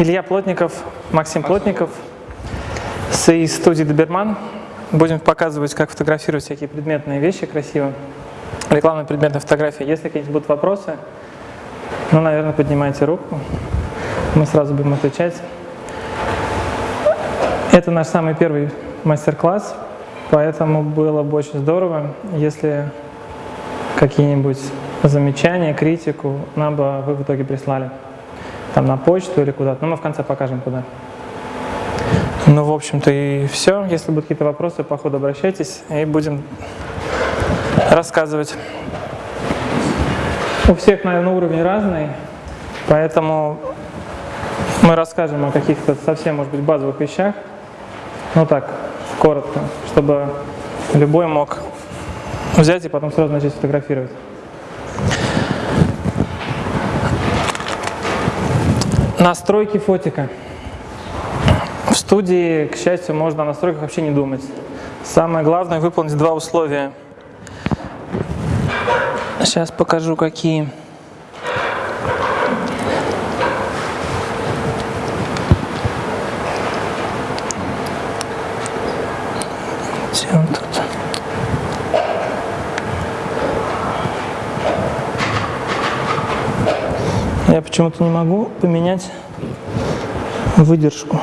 Илья Плотников, Максим Плотников с из студии Доберман. Будем показывать, как фотографировать всякие предметные вещи красиво. Рекламная предметная фотография. Если какие-нибудь будут вопросы, ну, наверное, поднимайте руку. Мы сразу будем отвечать. Это наш самый первый мастер-класс, поэтому было бы очень здорово, если какие-нибудь замечания, критику нам бы вы в итоге прислали там на почту или куда-то, но мы в конце покажем куда. Ну, в общем-то и все. Если будут какие-то вопросы, по ходу обращайтесь и будем рассказывать. У всех, наверное, уровень разный, поэтому мы расскажем о каких-то совсем, может быть, базовых вещах. Ну так, коротко, чтобы любой мог взять и потом сразу начать фотографировать. Настройки фотика. В студии, к счастью, можно о настройках вообще не думать. Самое главное выполнить два условия. Сейчас покажу, какие. Почему-то не могу поменять выдержку.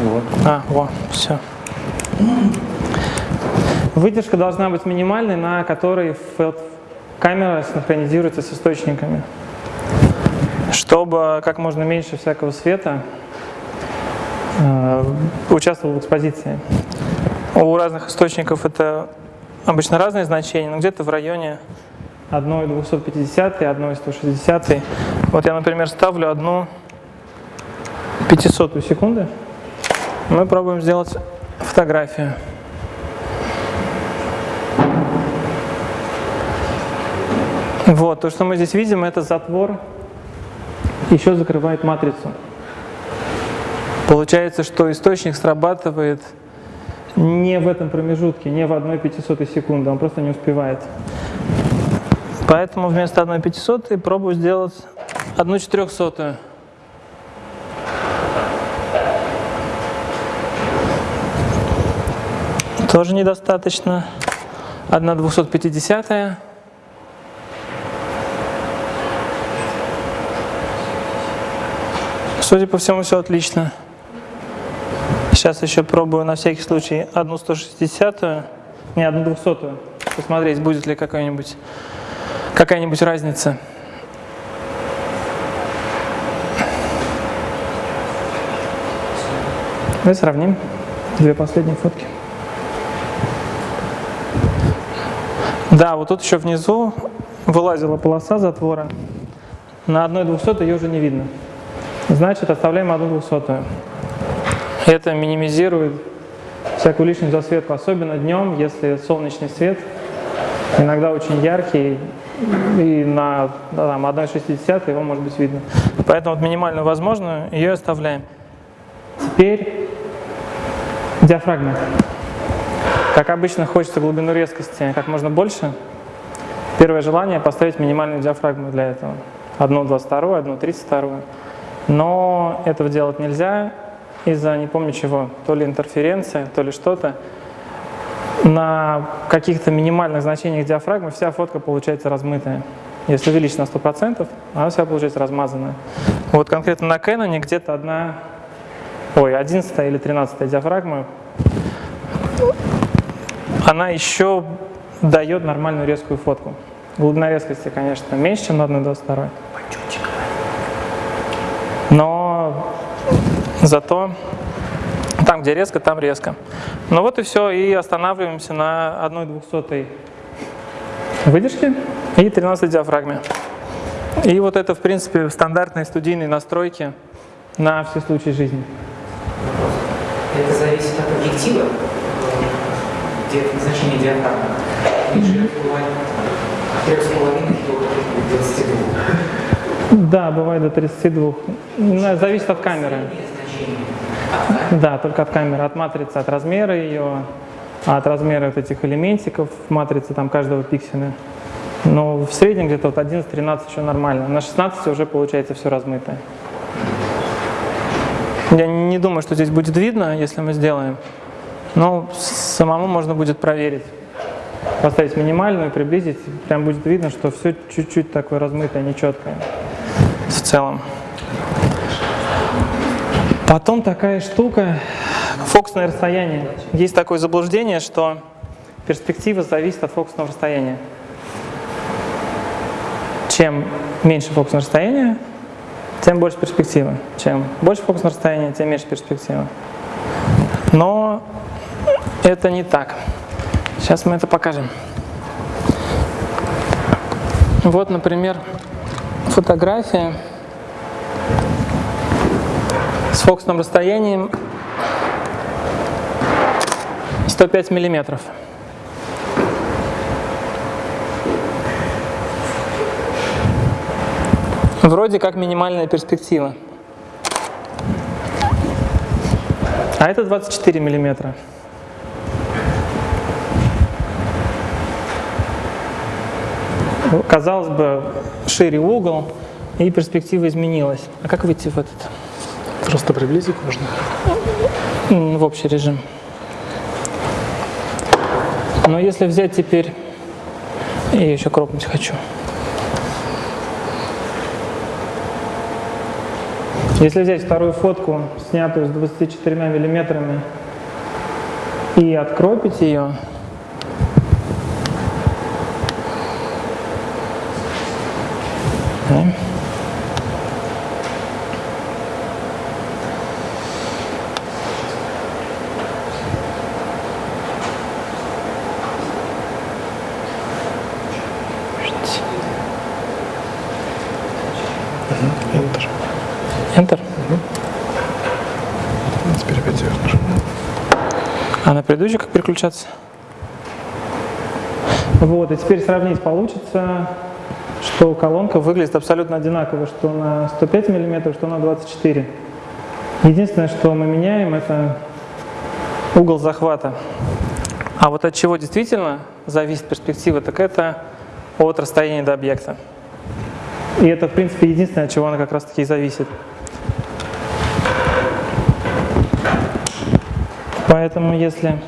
Вот. А, во, все. Выдержка должна быть минимальной, на которой камера синхронизируется с источниками, чтобы как можно меньше всякого света э, участвовал в экспозиции. У разных источников это обычно разные значения, но где-то в районе 1,250, 1,160. Вот я, например, ставлю одну 500 секунды. Мы пробуем сделать фотографию. Вот, то, что мы здесь видим, это затвор еще закрывает матрицу. Получается, что источник срабатывает не в этом промежутке, не в 1 500 секунды, он просто не успевает. Поэтому вместо 1 500 пробую сделать 1 400. Тоже недостаточно. 1 250. -я. Судя по всему, все отлично. Сейчас еще пробую на всякий случай одну 160 не одну 200 посмотреть, будет ли какая-нибудь какая-нибудь разница. Давай сравним две последние фотки. Да, вот тут еще внизу вылазила полоса затвора. На одной 200 ее уже не видно. Значит, оставляем одну 200. Это минимизирует всякую лишнюю засветку, особенно днем, если солнечный свет иногда очень яркий, и на там, 1,60 его может быть видно. Поэтому вот минимальную возможную ее оставляем. Теперь диафрагма. Как обычно хочется глубину резкости как можно больше. Первое желание поставить минимальную диафрагму для этого. Одну 22, одну 32. Но этого делать нельзя, из-за не помню чего, то ли интерференция, то ли что-то. На каких-то минимальных значениях диафрагмы вся фотка получается размытая. Если увеличить на 100%, она вся получается размазанная. Вот конкретно на Canon где-то одна, ой, 11 или 13 диафрагма, она еще дает нормальную резкую фотку. Глубина резкости, конечно, меньше, чем на 1,22. Но Зато там, где резко, там резко. Ну вот и все, и останавливаемся на 1 двухсотой выдержке и 13 диафрагме. И вот это, в принципе, стандартные студийные настройки на все случаи жизни. Это зависит от объектива, значения диафрагмы. Ниже от 3,5 до 22. Да, бывает до 32. Зависит от камеры. Да, только от камеры, от матрицы, от размера ее, от размера вот этих элементиков в матрице там каждого пикселя. Но в среднем где-то вот 11-13 еще нормально. На 16 уже получается все размытое. Я не думаю, что здесь будет видно, если мы сделаем. Но самому можно будет проверить. Поставить минимальную, приблизить. Прям будет видно, что все чуть-чуть такое размытое, нечеткое в целом. Потом такая штука, фокусное расстояние. Есть такое заблуждение, что перспектива зависит от фокусного расстояния. Чем меньше фокусное расстояние, тем больше перспектива. Чем больше фокусное расстояние, тем меньше перспектива. Но это не так. Сейчас мы это покажем. Вот, например, фотография с фокусным расстоянием 105 миллиметров. Вроде как минимальная перспектива. А это 24 миллиметра. Казалось бы, шире угол, и перспектива изменилась. А как выйти в этот? Просто приблизить можно. В общий режим. Но если взять теперь... Я еще кропнуть хочу. Если взять вторую фотку, снятую с 24 миллиметрами, и откропить ее, да, Enter. Enter. Теперь опять вверх нажимаем. А на предыдущий как переключаться? Вот, и теперь сравнить получится, что колонка выглядит абсолютно одинаково, что на 105 мм, что на 24. Единственное, что мы меняем, это угол захвата. А вот от чего действительно зависит перспектива, так это от расстояния до объекта. И это, в принципе, единственное, от чего она как раз таки и зависит. Поэтому если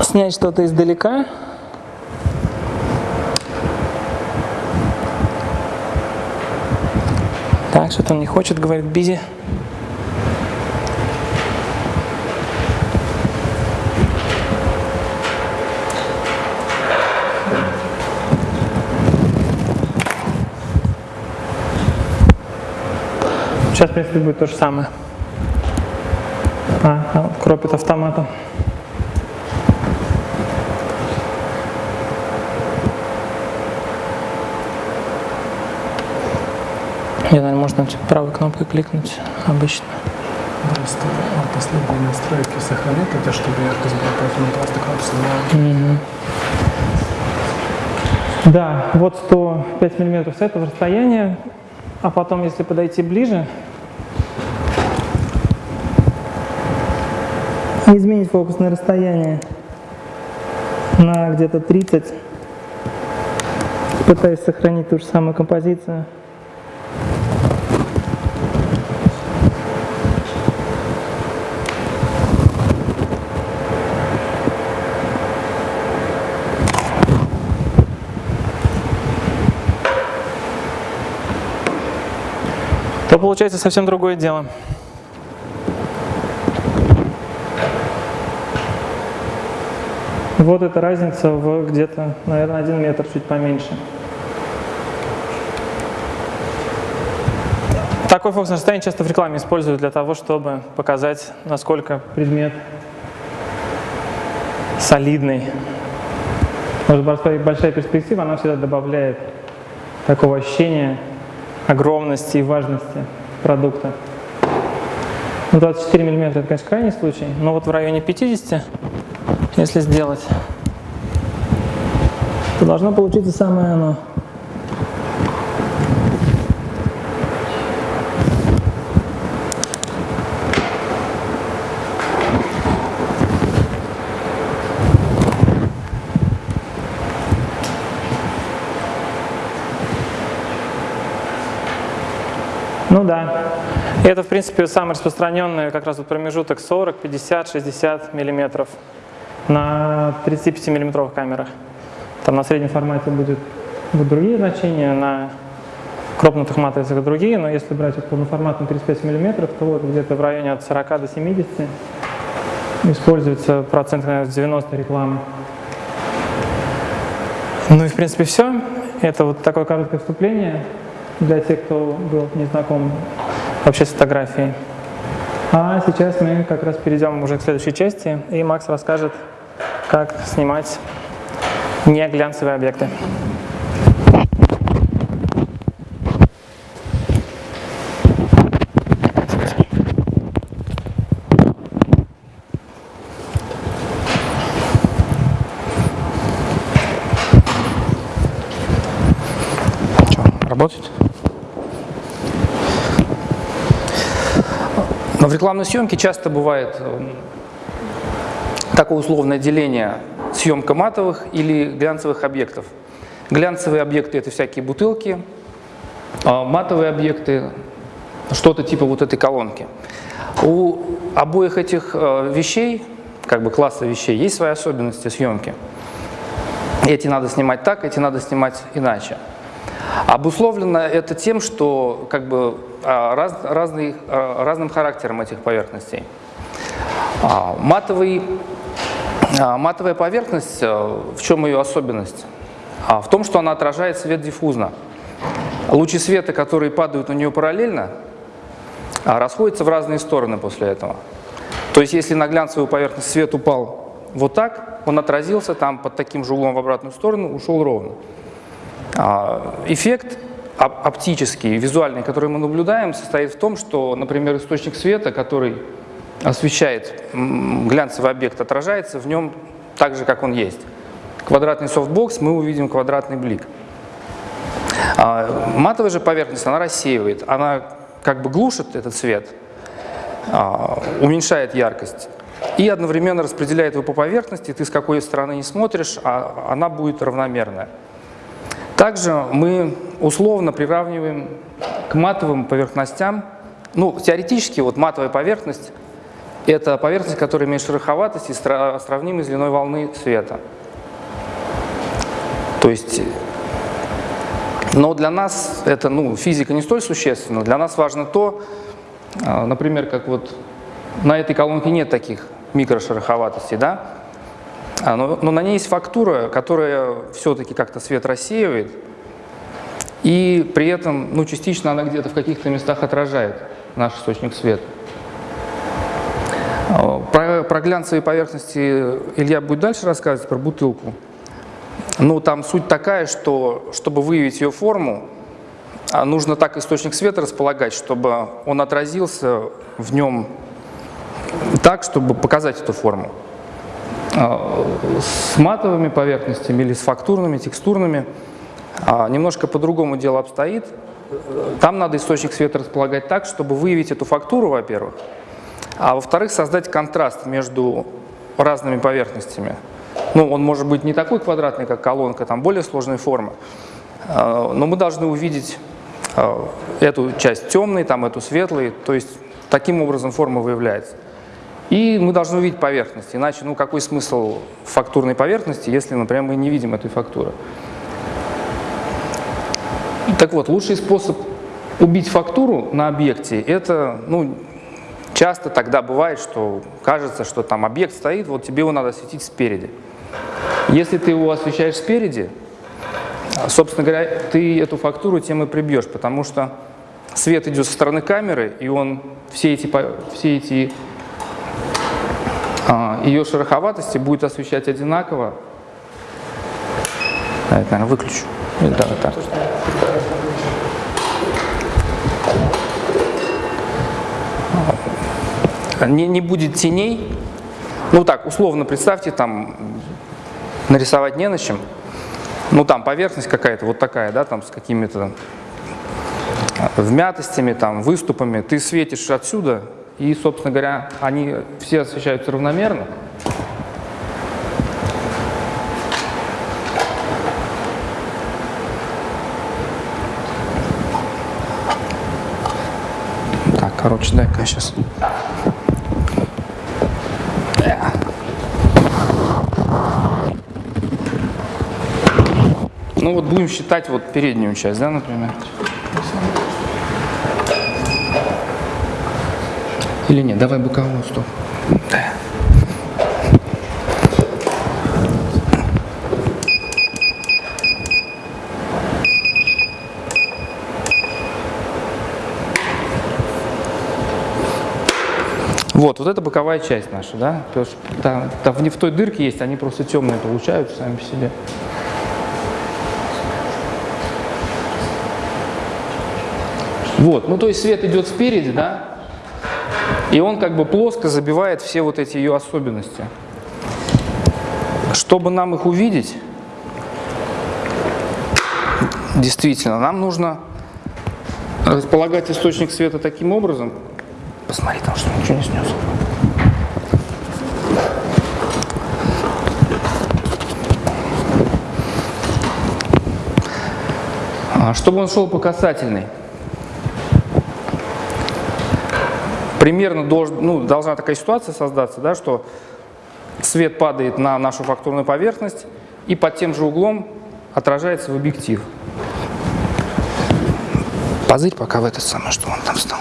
снять что-то издалека, так, что-то он не хочет, говорит Бизи. Сейчас, в принципе, будет то же самое. А, а кропит автоматом. Я, наверное, можно типа, правой кнопкой кликнуть обычно. Просто а последние настройки сохранить, это чтобы яркость была против просто кнопку Да, вот 105 миллиметров с этого расстояния, а потом, если подойти ближе, изменить фокусное расстояние на где-то 30, пытаюсь сохранить ту же самую композицию. то получается совсем другое дело. Вот эта разница в где-то, наверное, один метр, чуть поменьше. Такой фокусное расстояние часто в рекламе используют для того, чтобы показать, насколько предмет солидный. Может, большая- большая перспектива, она всегда добавляет такого ощущения огромности и важности продукта. Ну, 24 миллиметра это, конечно, крайний случай, но вот в районе 50, если сделать, то должно получиться самое оно. Ну да. Это, в принципе, самый распространенный как раз вот промежуток 40, 50, 60 миллиметров на 35 миллиметровых камерах. Там на среднем формате будет, будут другие значения, на крупных матрицах другие, но если брать вот полноформатный 35 миллиметров, то вот где-то в районе от 40 до 70 используется процент, наверное, 90 рекламы. Ну и в принципе все. Это вот такое короткое вступление для тех, кто был не знаком вообще с фотографией. А сейчас мы как раз перейдем уже к следующей части, и Макс расскажет, как снимать не глянцевые объекты. Работает? Но в рекламной съемке часто бывает такое условное деление съемка матовых или глянцевых объектов. Глянцевые объекты – это всякие бутылки, а матовые объекты – что-то типа вот этой колонки. У обоих этих э, вещей, как бы класса вещей, есть свои особенности съемки. Эти надо снимать так, эти надо снимать иначе. Обусловлено это тем, что как бы а, раз, разный, а, разным характером этих поверхностей. А, матовый, матовая поверхность, в чем ее особенность? В том, что она отражает свет диффузно. Лучи света, которые падают на нее параллельно, расходятся в разные стороны после этого. То есть, если на глянцевую поверхность свет упал вот так, он отразился там под таким же углом в обратную сторону, ушел ровно. А, эффект оптический, визуальный, который мы наблюдаем, состоит в том, что, например, источник света, который освещает глянцевый объект, отражается в нем так же, как он есть. Квадратный софтбокс, мы увидим квадратный блик. А, матовая же поверхность, она рассеивает, она как бы глушит этот свет, а, уменьшает яркость и одновременно распределяет его по поверхности, ты с какой стороны не смотришь, а она будет равномерная. Также мы условно приравниваем к матовым поверхностям, ну, теоретически вот матовая поверхность – это поверхность, которая имеет шероховатость и сравнима с длиной волны света. То есть, но для нас это, ну, физика не столь существенна. Для нас важно то, а, например, как вот на этой колонке нет таких микрошероховатостей, да? А, но, но на ней есть фактура, которая все-таки как-то свет рассеивает, и при этом ну, частично она где-то в каких-то местах отражает наш источник света. А, про, про глянцевые поверхности Илья будет дальше рассказывать, про бутылку. Ну, там суть такая, что чтобы выявить ее форму, а, нужно так источник света располагать, чтобы он отразился в нем так, чтобы показать эту форму. А, с матовыми поверхностями или с фактурными, текстурными немножко по-другому дело обстоит. Там надо источник света располагать так, чтобы выявить эту фактуру, во-первых, а во-вторых, создать контраст между разными поверхностями. Ну, он может быть не такой квадратный, как колонка, там более сложной формы, а, но мы должны увидеть эту часть темной, там эту светлой, то есть таким образом форма выявляется. И мы должны увидеть поверхность, иначе ну какой смысл фактурной поверхности, если, например, мы не видим этой фактуры. Так вот, лучший способ убить фактуру на объекте, это, ну, часто тогда бывает, что кажется, что там объект стоит, вот тебе его надо осветить спереди. Если ты его освещаешь спереди, собственно говоря, ты эту фактуру тем и прибьешь, потому что свет идет со стороны камеры, и он все эти, все эти а, ее шероховатости будет освещать одинаково. Да, это, наверное, выключу. Да, так. Не, не будет теней. Ну так, условно представьте, там нарисовать не на чем. Ну там поверхность какая-то вот такая, да, там с какими-то вмятостями, там, выступами. Ты светишь отсюда, и, собственно говоря, они все освещаются равномерно. Короче, дай-ка сейчас. Ну вот будем считать вот переднюю часть, да, например? Или нет, давай боковую, стоп. Да. Вот, вот это боковая часть наша, да? Потому что там, там не в той дырке есть, они просто темные получаются сами по себе. Вот, ну то есть свет идет спереди, да? И он как бы плоско забивает все вот эти ее особенности. Чтобы нам их увидеть, действительно, нам нужно располагать источник света таким образом. Посмотри, там что ничего не снес. А, Чтобы он шел по касательной. Примерно долж, ну, должна такая ситуация создаться, да, что свет падает на нашу фактурную поверхность и под тем же углом отражается в объектив. Позырь пока в этот самый, что он там стал.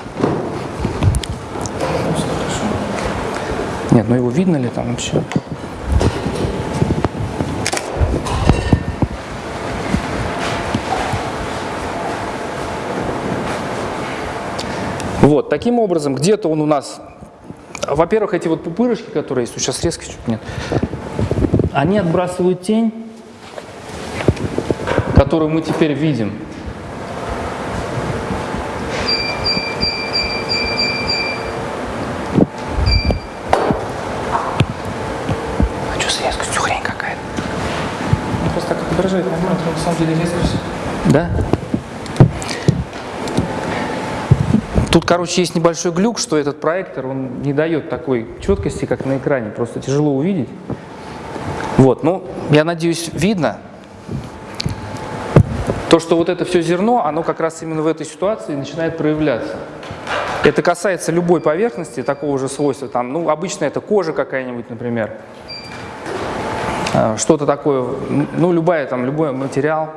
Нет, ну его видно ли там вообще? Вот, таким образом, где-то он у нас, во-первых, эти вот пупырышки, которые есть, сейчас резко чуть нет, они отбрасывают тень, которую мы теперь видим. А что с резкостью хрень какая-то? Просто так отображает нормально, на самом деле резкость. Да? Тут, короче, есть небольшой глюк, что этот проектор, он не дает такой четкости, как на экране, просто тяжело увидеть. Вот, ну, я надеюсь, видно. То, что вот это все зерно, оно как раз именно в этой ситуации начинает проявляться. Это касается любой поверхности такого же свойства. Там, ну, обычно это кожа какая-нибудь, например. А, Что-то такое, ну, любая, там, любой материал.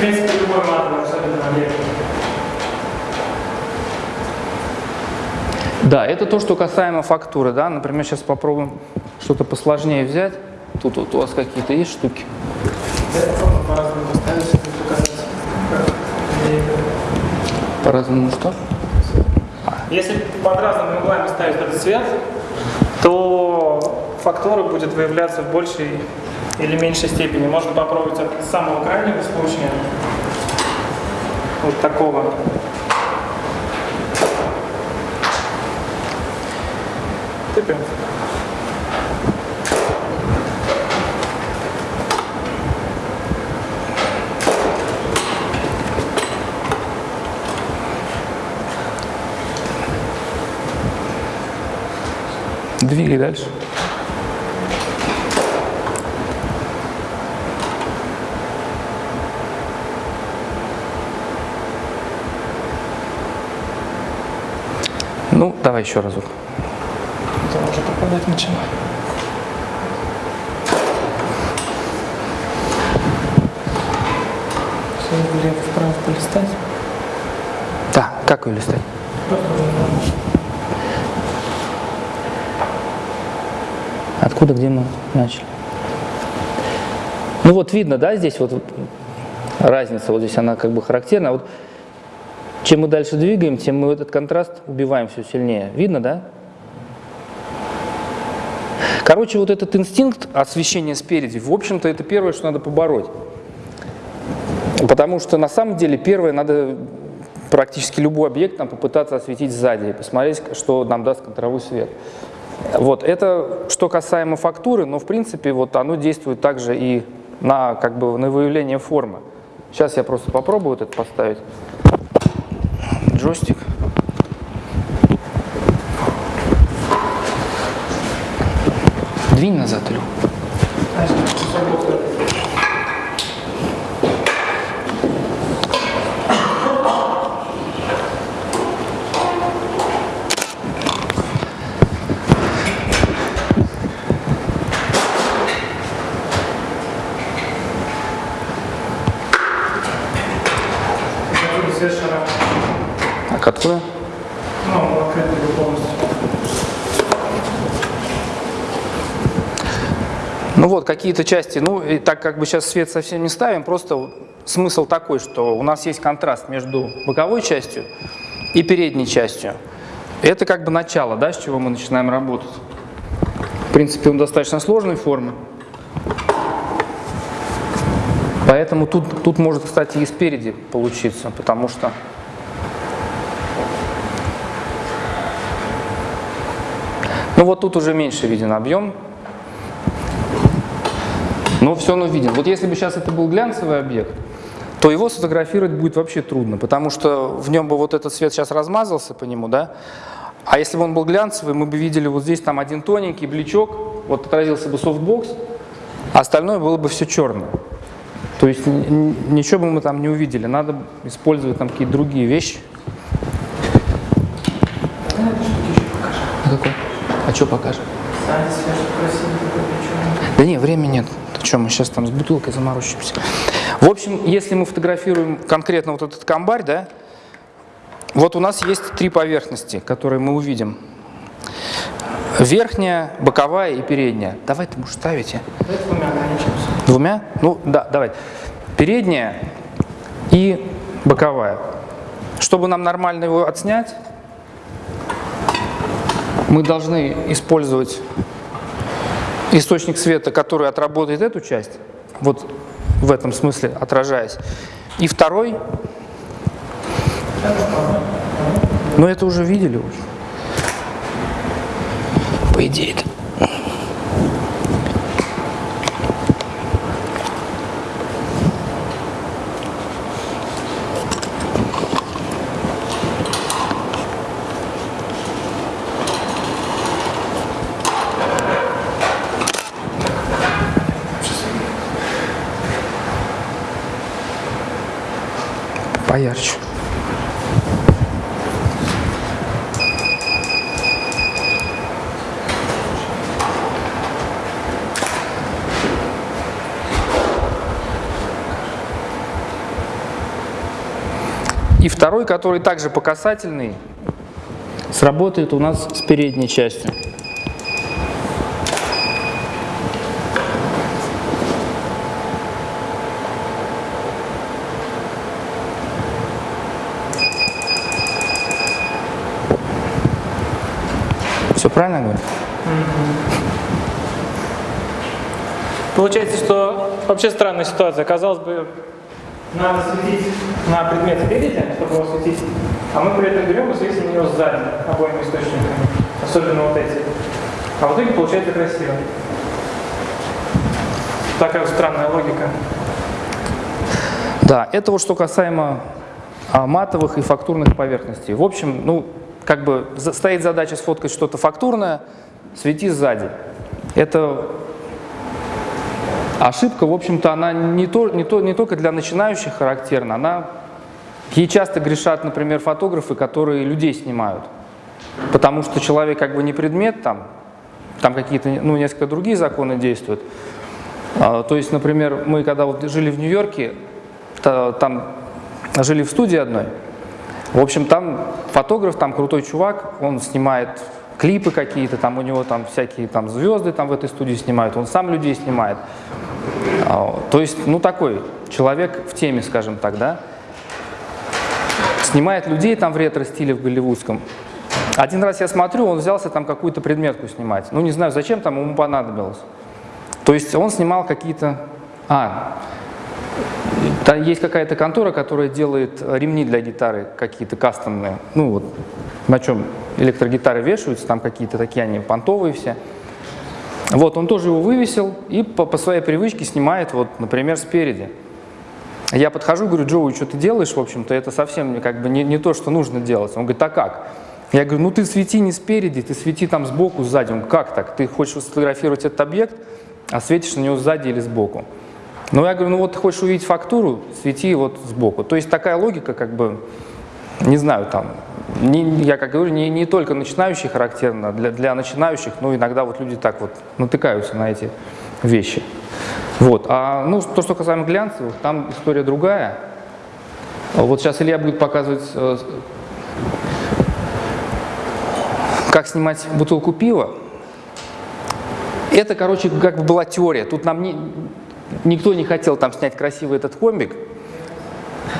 В принципе, любой матовый абсолютно объект. Да, это то, что касаемо фактуры. Да? Например, сейчас попробуем что-то посложнее взять. Тут вот у вас какие-то есть штуки? По-разному что? Если под разными углами ставить этот цвет, то фактура будет выявляться в большей или меньшей степени. Можно попробовать от самого крайнего случая, вот такого. Тыпем. Двигай дальше. Ну, давай еще разок. Это уже попадать начинает. Все влево, вправо полистать. Да, как ее листать? Откуда, где мы начали? Ну вот видно, да, здесь вот разница, вот здесь она как бы характерна. Вот чем мы дальше двигаем, тем мы этот контраст убиваем все сильнее. Видно, да? Короче, вот этот инстинкт освещения спереди, в общем-то, это первое, что надо побороть. Потому что на самом деле первое, надо практически любой объект нам попытаться осветить сзади и посмотреть, что нам даст контровой свет. Вот, это что касаемо фактуры, но в принципе вот оно действует также и на, как бы, на выявление формы. Сейчас я просто попробую вот это поставить. Джойстик. Двинь назад, Илю. Откуда? Ну, полностью. Ну вот, какие-то части, ну, и так как бы сейчас свет совсем не ставим, просто смысл такой, что у нас есть контраст между боковой частью и передней частью. Это как бы начало, да, с чего мы начинаем работать. В принципе, он достаточно сложной формы. Поэтому тут, тут может, кстати, и спереди получиться, потому что... Ну вот тут уже меньше виден объем, но все равно виден. Вот если бы сейчас это был глянцевый объект, то его сфотографировать будет вообще трудно, потому что в нем бы вот этот свет сейчас размазался по нему, да? А если бы он был глянцевый, мы бы видели вот здесь там один тоненький бличок, вот отразился бы софтбокс, а остальное было бы все черное. То есть ничего бы мы там не увидели, надо использовать там какие-то другие вещи. А какой? А что покажем? Да не, времени нет. Ты что, мы сейчас там с бутылкой заморочимся. В общем, если мы фотографируем конкретно вот этот комбарь, да, вот у нас есть три поверхности, которые мы увидим. Верхняя, боковая и передняя. Давай ты можешь ставить. Давайте двумя ограничимся. Двумя? Ну, да, давай. Передняя и боковая. Чтобы нам нормально его отснять, мы должны использовать источник света, который отработает эту часть, вот в этом смысле отражаясь. И второй, но это уже видели уже. По идее -то. Поярче. И второй, который также по касательной, сработает у нас с передней частью. Все правильно говорю? Получается, что вообще странная ситуация. Казалось бы, надо светить на предмет спереди, чтобы его светить, а мы при этом берем и светим на него сзади, обоими источниками, особенно вот эти. А в итоге получается красиво. Такая вот странная логика. Да, это вот что касаемо а, матовых и фактурных поверхностей. В общем, ну, как бы стоит задача сфоткать что-то фактурное, свети сзади. Это ошибка, в общем-то, она не, то, не, то, не только для начинающих характерна, она ей часто грешат, например, фотографы, которые людей снимают. Потому что человек как бы не предмет, там, там какие-то, ну, несколько другие законы действуют. А, То есть, например, мы когда вот жили в Нью-Йорке, та- там жили в студии одной, в общем, там фотограф, там крутой чувак, он снимает клипы какие-то, там у него там всякие там звезды там в этой студии снимают, он сам людей снимает. А, То есть, ну такой человек в теме, скажем так, да. Снимает людей там в ретро-стиле в голливудском. Один раз я смотрю, он взялся там какую-то предметку снимать. Ну не знаю, зачем там ему понадобилось. То есть он снимал какие-то... А, да, есть какая-то контора, которая делает э, ремни для гитары какие-то кастомные. Ну вот, на чем электрогитары вешаются, там какие-то такие они понтовые все. Вот, он тоже его вывесил и по, по своей привычке снимает, вот, например, спереди. Я подхожу, говорю, Джоуи, что ты делаешь, в общем-то, это совсем как бы не, не то, что нужно делать. Он говорит, а как? Я говорю, ну ты свети не спереди, ты свети там сбоку, сзади. Он говорит, как так? Ты хочешь сфотографировать этот объект, а светишь на него сзади или сбоку. Ну я говорю, ну вот хочешь увидеть фактуру, свети вот сбоку. То есть такая логика, как бы, не знаю, там, не, я как говорю, не, не только начинающий характерно, для, для начинающих, но иногда вот люди так вот натыкаются на эти вещи. Вот. А ну, то, что касаемо глянцевых, там история другая. Вот сейчас Илья будет показывать, э, как снимать бутылку пива. Это, короче, как бы была теория. Тут нам не- никто не хотел там снять красивый этот комбик.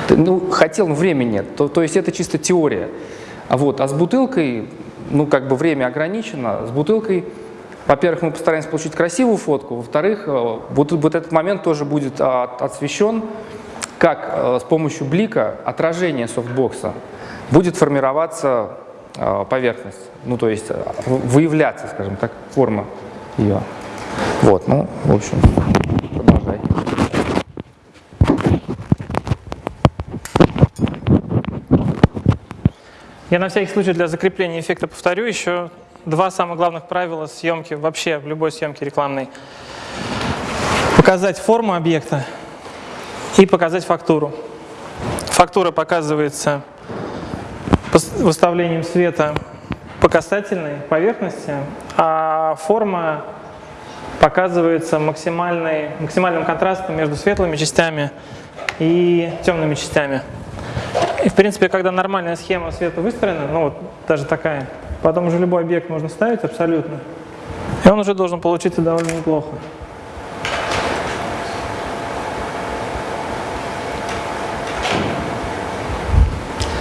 Ну, хотел, но времени нет. То, то есть это чисто теория. А Вот. А с бутылкой, ну, как бы время ограничено. С бутылкой, во-первых, мы постараемся получить красивую фотку. Во-вторых, э, вот, вот этот момент тоже будет а, освещен, как э, с помощью блика отражение софтбокса будет формироваться э, поверхность. Ну, то есть выявляться, скажем так, форма ее. Вот, ну, в общем, Я на всякий случай для закрепления эффекта повторю еще два самых главных правила съемки, вообще в любой съемке рекламной. Показать форму объекта и показать фактуру. Фактура показывается выставлением света по касательной поверхности, а форма показывается максимальным контрастом между светлыми частями и темными частями. И, в принципе, когда нормальная схема света выстроена, ну вот даже такая, потом уже любой объект можно ставить абсолютно, и он уже должен получиться довольно неплохо.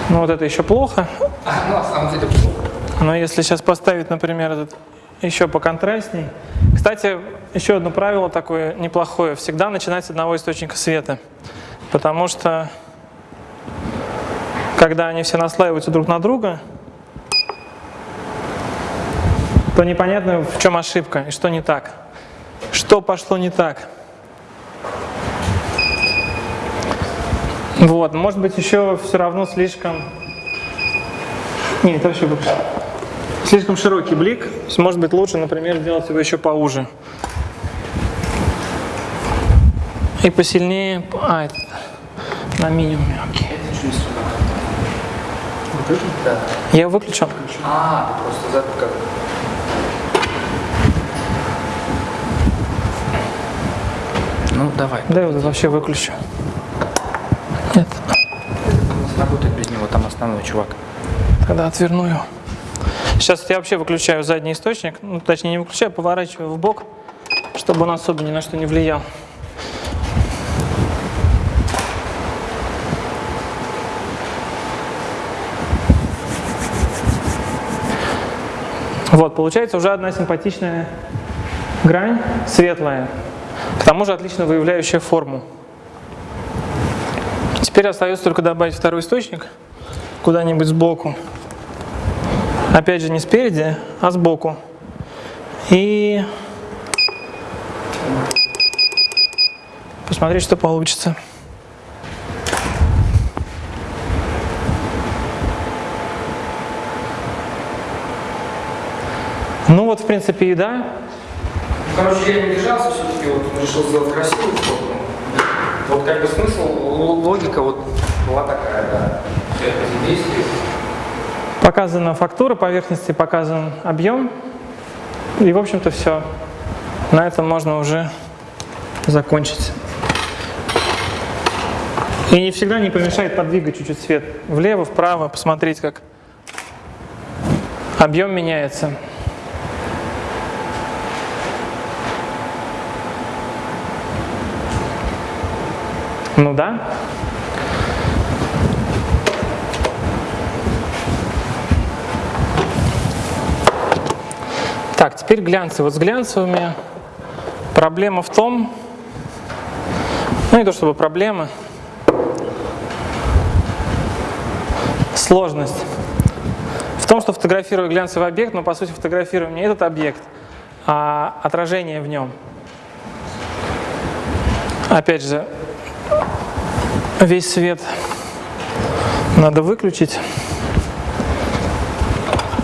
Ну вот это еще плохо, Ну, на самом деле, плохо. но если сейчас поставить, например, этот еще поконтрастней. Кстати, еще одно правило такое неплохое. Всегда начинать с одного источника света. Потому что, когда они все наслаиваются друг на друга, то непонятно, в чем ошибка и что не так. Что пошло не так. Вот, может быть, еще все равно слишком... Не, это вообще. Слишком широкий блик. Может быть, лучше, например, сделать его еще поуже. И посильнее... А, это на минимуме, окей. Это? Да. Я его выключил? А, ты просто забыл как. Ну, давай. Да, я его вообще выключу. Нет, Работает без него, там основной чувак. тогда отверну его. Сейчас я вообще выключаю задний источник. Ну, точнее, не выключаю, поворачиваю в бок, чтобы он особо ни на что не влиял. Вот, получается уже одна симпатичная грань, светлая, к тому же отлично выявляющая форму. Теперь остается только добавить второй источник куда-нибудь сбоку. Опять же не спереди, а сбоку. И посмотреть, что получится. Ну вот, в принципе, и да. Короче, я не держался все-таки, вот решил сделать красивую фотку. Вот как бы смысл, логика вот была такая, да. Показана фактура поверхности, показан объем. И, в общем-то, все. На этом можно уже закончить. И не всегда не помешает подвигать чуть-чуть свет влево, вправо, посмотреть, как объем меняется. Ну да. Так, теперь глянцы. Вот с глянцевыми проблема в том, ну не то чтобы проблема, сложность в том, что фотографирую глянцевый объект, но по сути фотографирую не этот объект, а отражение в нем. Опять же, весь свет надо выключить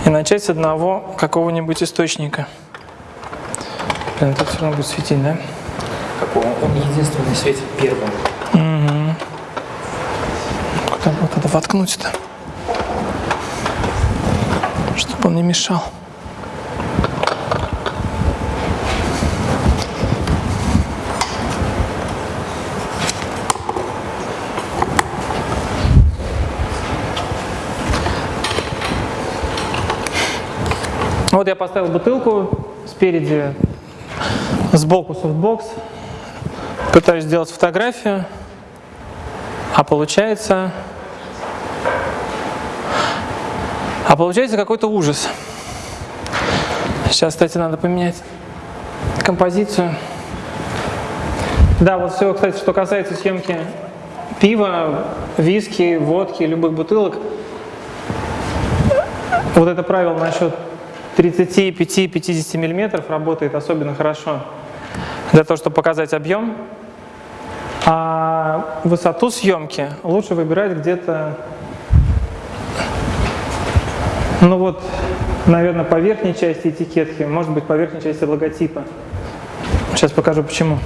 и начать с одного какого-нибудь источника. Блин, тут все равно будет светить, да? Какого? Он единственный светит первым. Куда бы вот это воткнуть-то? Чтобы он не мешал. Вот я поставил бутылку спереди, сбоку софтбокс. Пытаюсь сделать фотографию. А получается... А получается какой-то ужас. Сейчас, кстати, надо поменять композицию. Да, вот все, кстати, что касается съемки пива, виски, водки, любых бутылок. Вот это правило насчет 35-50 миллиметров работает особенно хорошо для того, чтобы показать объем. А высоту съемки лучше выбирать где-то, ну вот, наверное, по верхней части этикетки, может быть, по верхней части логотипа. Сейчас покажу почему.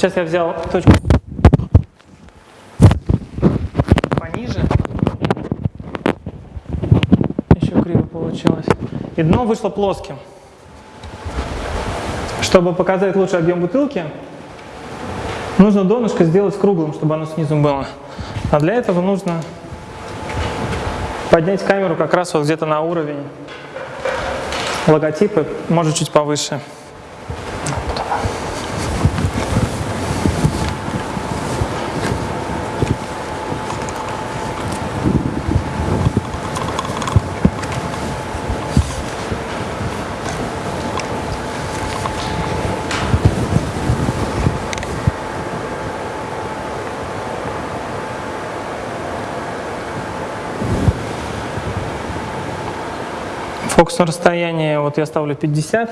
Вот сейчас я взял точку пониже. Еще криво получилось. И дно вышло плоским. Чтобы показать лучший объем бутылки, нужно донышко сделать круглым, чтобы оно снизу было. А для этого нужно поднять камеру как раз вот где-то на уровень логотипа, может чуть повыше. Фокусное расстояние, вот я ставлю 50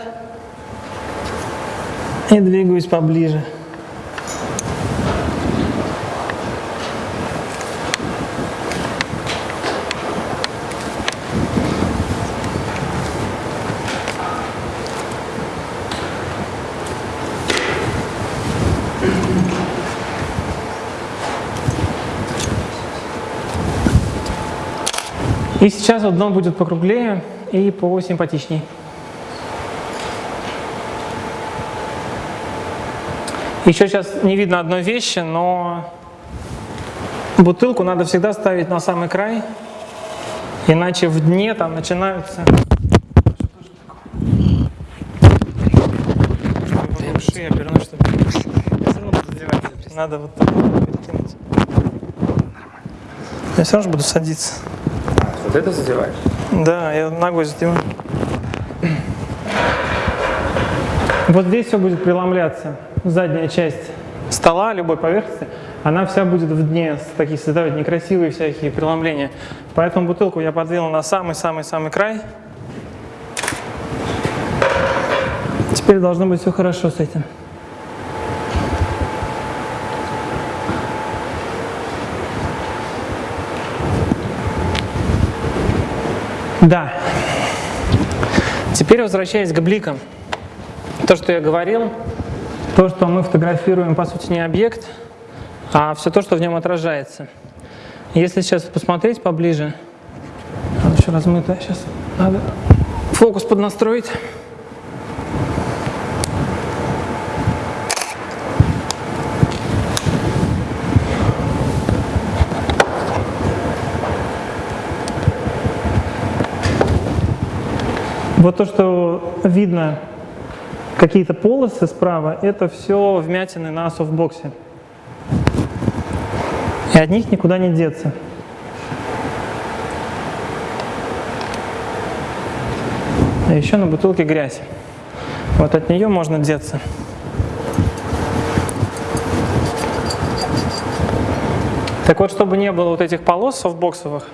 и двигаюсь поближе. И сейчас вот дно будет покруглее и посимпатичней. Еще сейчас не видно одной вещи, но бутылку надо всегда ставить на самый край, иначе в дне там начинаются... Шея обернуть, чтобы... Надо вот так перекинуть. Я все равно буду садиться. Вот это задеваешь? Да, я ногой задеваю. Вот здесь все будет преломляться. Задняя часть стола, любой поверхности, она вся будет в дне, такие создавать некрасивые всякие преломления. Поэтому бутылку я подвинул на самый-самый-самый край. Теперь должно быть все хорошо с этим. Да. Теперь возвращаясь к бликам. То, что я говорил, то, что мы фотографируем, по сути, не объект, а все то, что в нем отражается. Если сейчас посмотреть поближе, она еще размытая, сейчас надо фокус поднастроить. Вот то, что видно, какие-то полосы справа, это все вмятины на софтбоксе. И от них никуда не деться. А еще на бутылке грязь. Вот от нее можно деться. Так вот, чтобы не было вот этих полос софтбоксовых,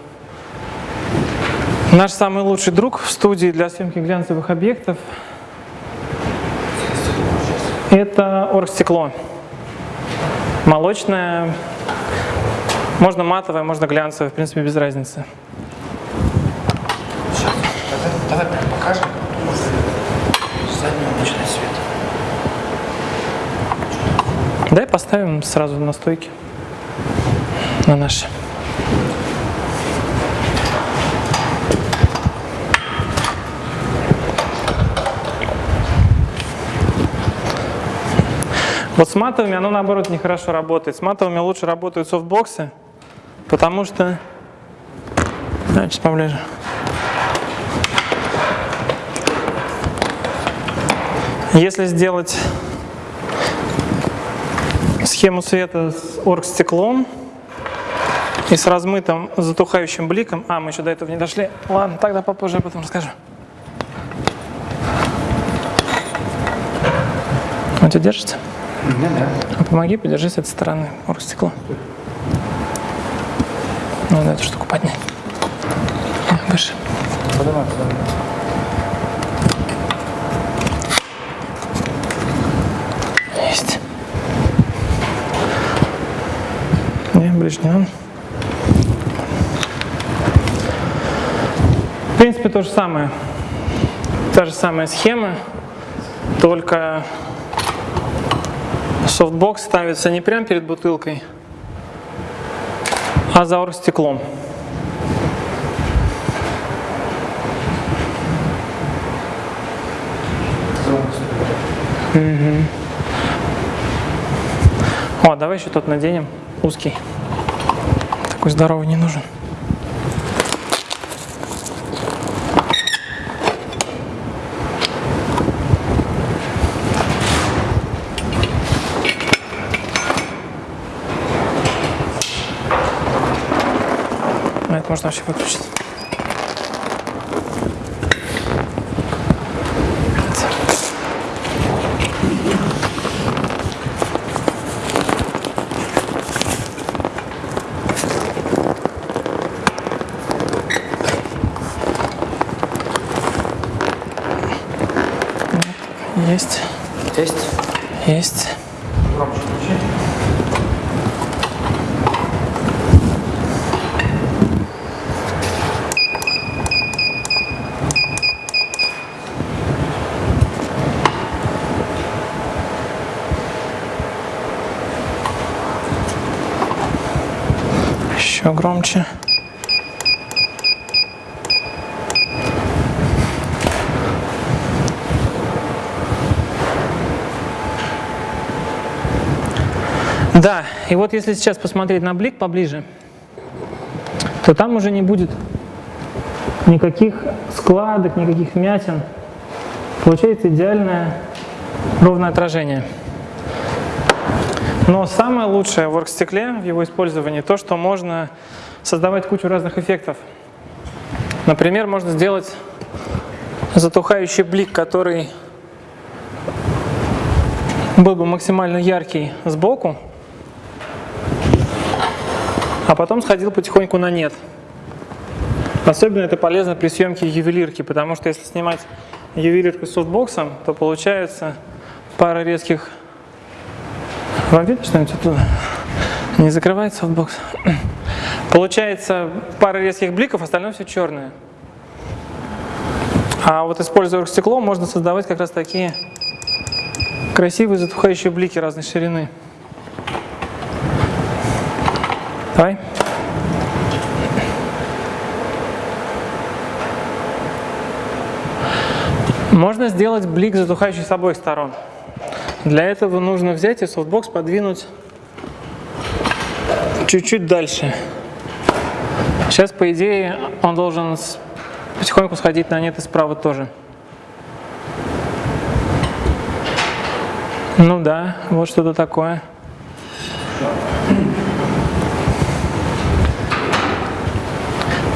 Наш самый лучший друг в студии для съемки глянцевых объектов – это оргстекло. Молочное, можно матовое, можно глянцевое, в принципе, без разницы. Давай покажем, задний обычный свет. Дай поставим сразу на стойке. на наши. Вот с матовыми оно наоборот нехорошо работает. С матовыми лучше работают софтбоксы, потому что... Да, чуть поближе. Если сделать схему света с оргстеклом и с размытым затухающим бликом... А, мы еще до этого не дошли. Ладно, тогда попозже я потом расскажу. Он тебя держится? Да, да. Помоги, подержи с этой стороны оргстекло. Надо эту штуку поднять. Выше. Подавай. Есть. Не, ближе не надо. В принципе, то же самое. Та же самая схема, только софтбокс ставится не прямо перед бутылкой, а за оргстеклом. О, давай еще тот наденем, узкий. Такой здоровый не нужен. Можно вообще выключить. Есть, Есть? есть. Громче включи. Еще громче. Да, и вот если сейчас посмотреть на блик поближе, то там уже не будет никаких складок, никаких вмятин. Получается идеальное ровное отражение. Но самое лучшее в оргстекле, в его использовании, то, что можно создавать кучу разных эффектов. Например, можно сделать затухающий блик, который был бы максимально яркий сбоку, а потом сходил потихоньку на нет. Особенно это полезно при съемке ювелирки, потому что если снимать ювелирку с софтбоксом, то получается пара резких... Вам видно что-нибудь оттуда? Не закрывает софтбокс? Получается пара резких бликов, остальное все черное. А вот используя стекло, можно создавать как раз такие красивые затухающие блики разной ширины. Давай. Можно сделать блик, затухающий с обоих сторон. Для этого нужно взять и софтбокс подвинуть чуть-чуть дальше. Сейчас, по идее, он должен потихоньку сходить на нет и справа тоже. Ну да, вот что-то такое.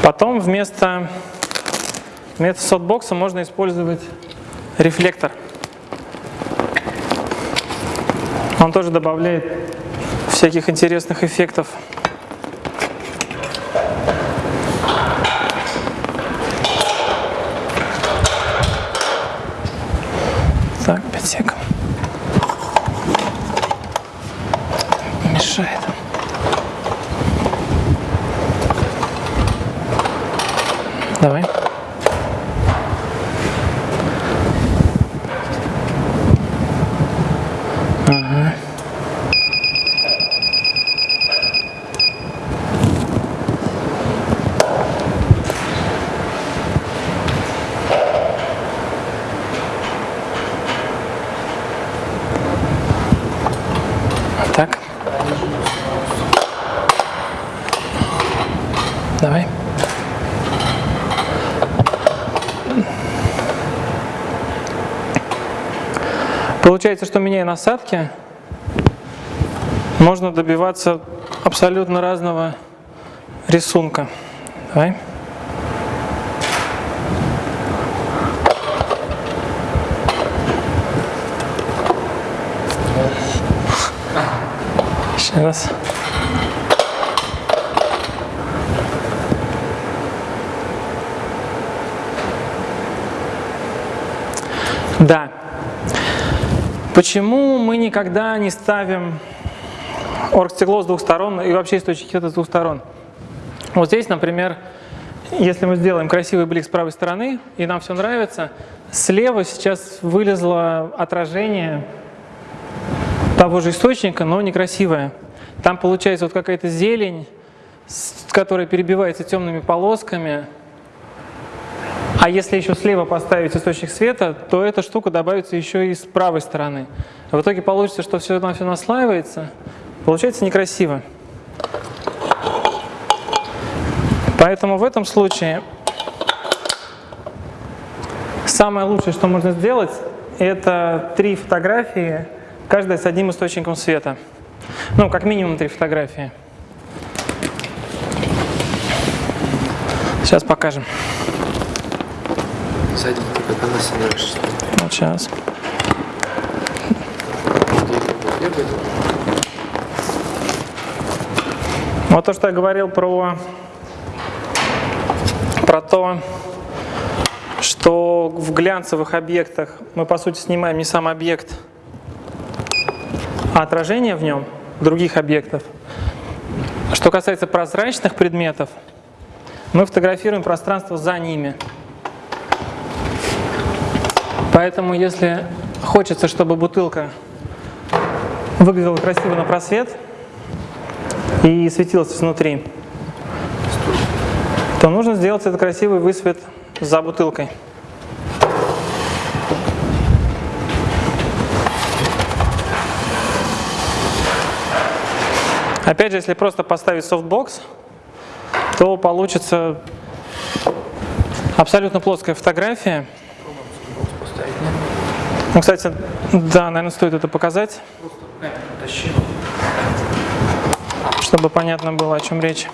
Потом вместо, вместо софтбокса можно использовать рефлектор. Он тоже добавляет всяких интересных эффектов. Так, 5 секунд. Мешает. Давай. Ага. Получается, что насадки, можно добиваться абсолютно разного рисунка. Давай. Еще раз. Да. Почему мы никогда не ставим оргстекло с двух сторон и вообще источник света с двух сторон? Вот здесь, например, если мы сделаем красивый блик с правой стороны, и нам все нравится, слева сейчас вылезло отражение того же источника, но некрасивое. Там получается вот какая-то зелень, которая перебивается темными полосками. А если еще слева поставить источник света, то эта штука добавится еще и с правой стороны. В итоге получится, что все на все наслаивается. Получается некрасиво. Поэтому в этом случае самое лучшее, что можно сделать, это три фотографии, каждая с одним источником света. Ну, как минимум три фотографии. Сейчас покажем. Сзади ты как она собираешься. Вот сейчас. Вот то, что я говорил про, про то, что в глянцевых объектах мы, по сути, снимаем не сам объект, а отражение в нем других объектов. Что касается прозрачных предметов, мы фотографируем пространство за ними. Поэтому, если хочется, чтобы бутылка выглядела красиво на просвет и светилась изнутри, то нужно сделать этот красивый высвет за бутылкой. Опять же, если просто поставить софтбокс, то получится абсолютно плоская фотография. Ну, кстати, да, наверное, стоит это показать, чтобы понятно было, о чем речь.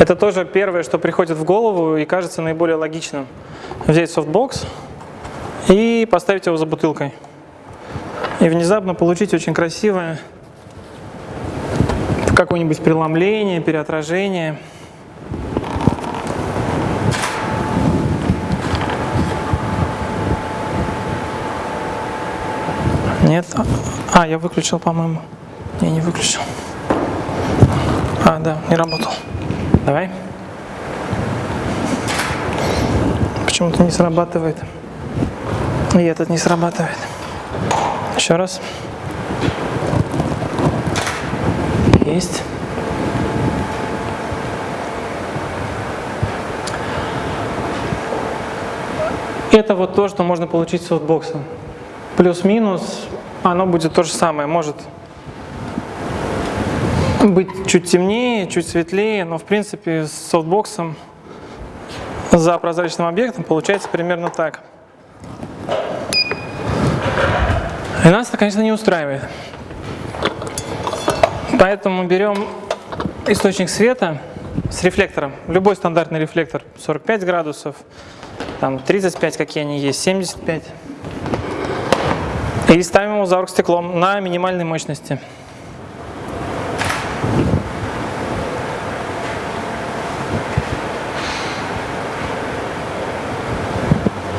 Это тоже первое, что приходит в голову и кажется наиболее логичным. Взять софтбокс и поставить его за бутылкой. И внезапно получить очень красивое какое-нибудь преломление, переотражение. Нет? А, я выключил, по-моему. Не, не выключил. А, да, не работал. Давай. Почему-то не срабатывает. И этот не срабатывает. Еще раз. Есть. Это вот то, что можно получить с софтбоксом. Плюс-минус, оно будет то же самое. Может быть чуть темнее, чуть светлее, но в принципе с софтбоксом за прозрачным объектом получается примерно так. И нас это, конечно, не устраивает. Поэтому берем источник света с рефлектором. Любой стандартный рефлектор 45 градусов, там 35, какие они есть, 75. И ставим его за оргстеклом на минимальной мощности.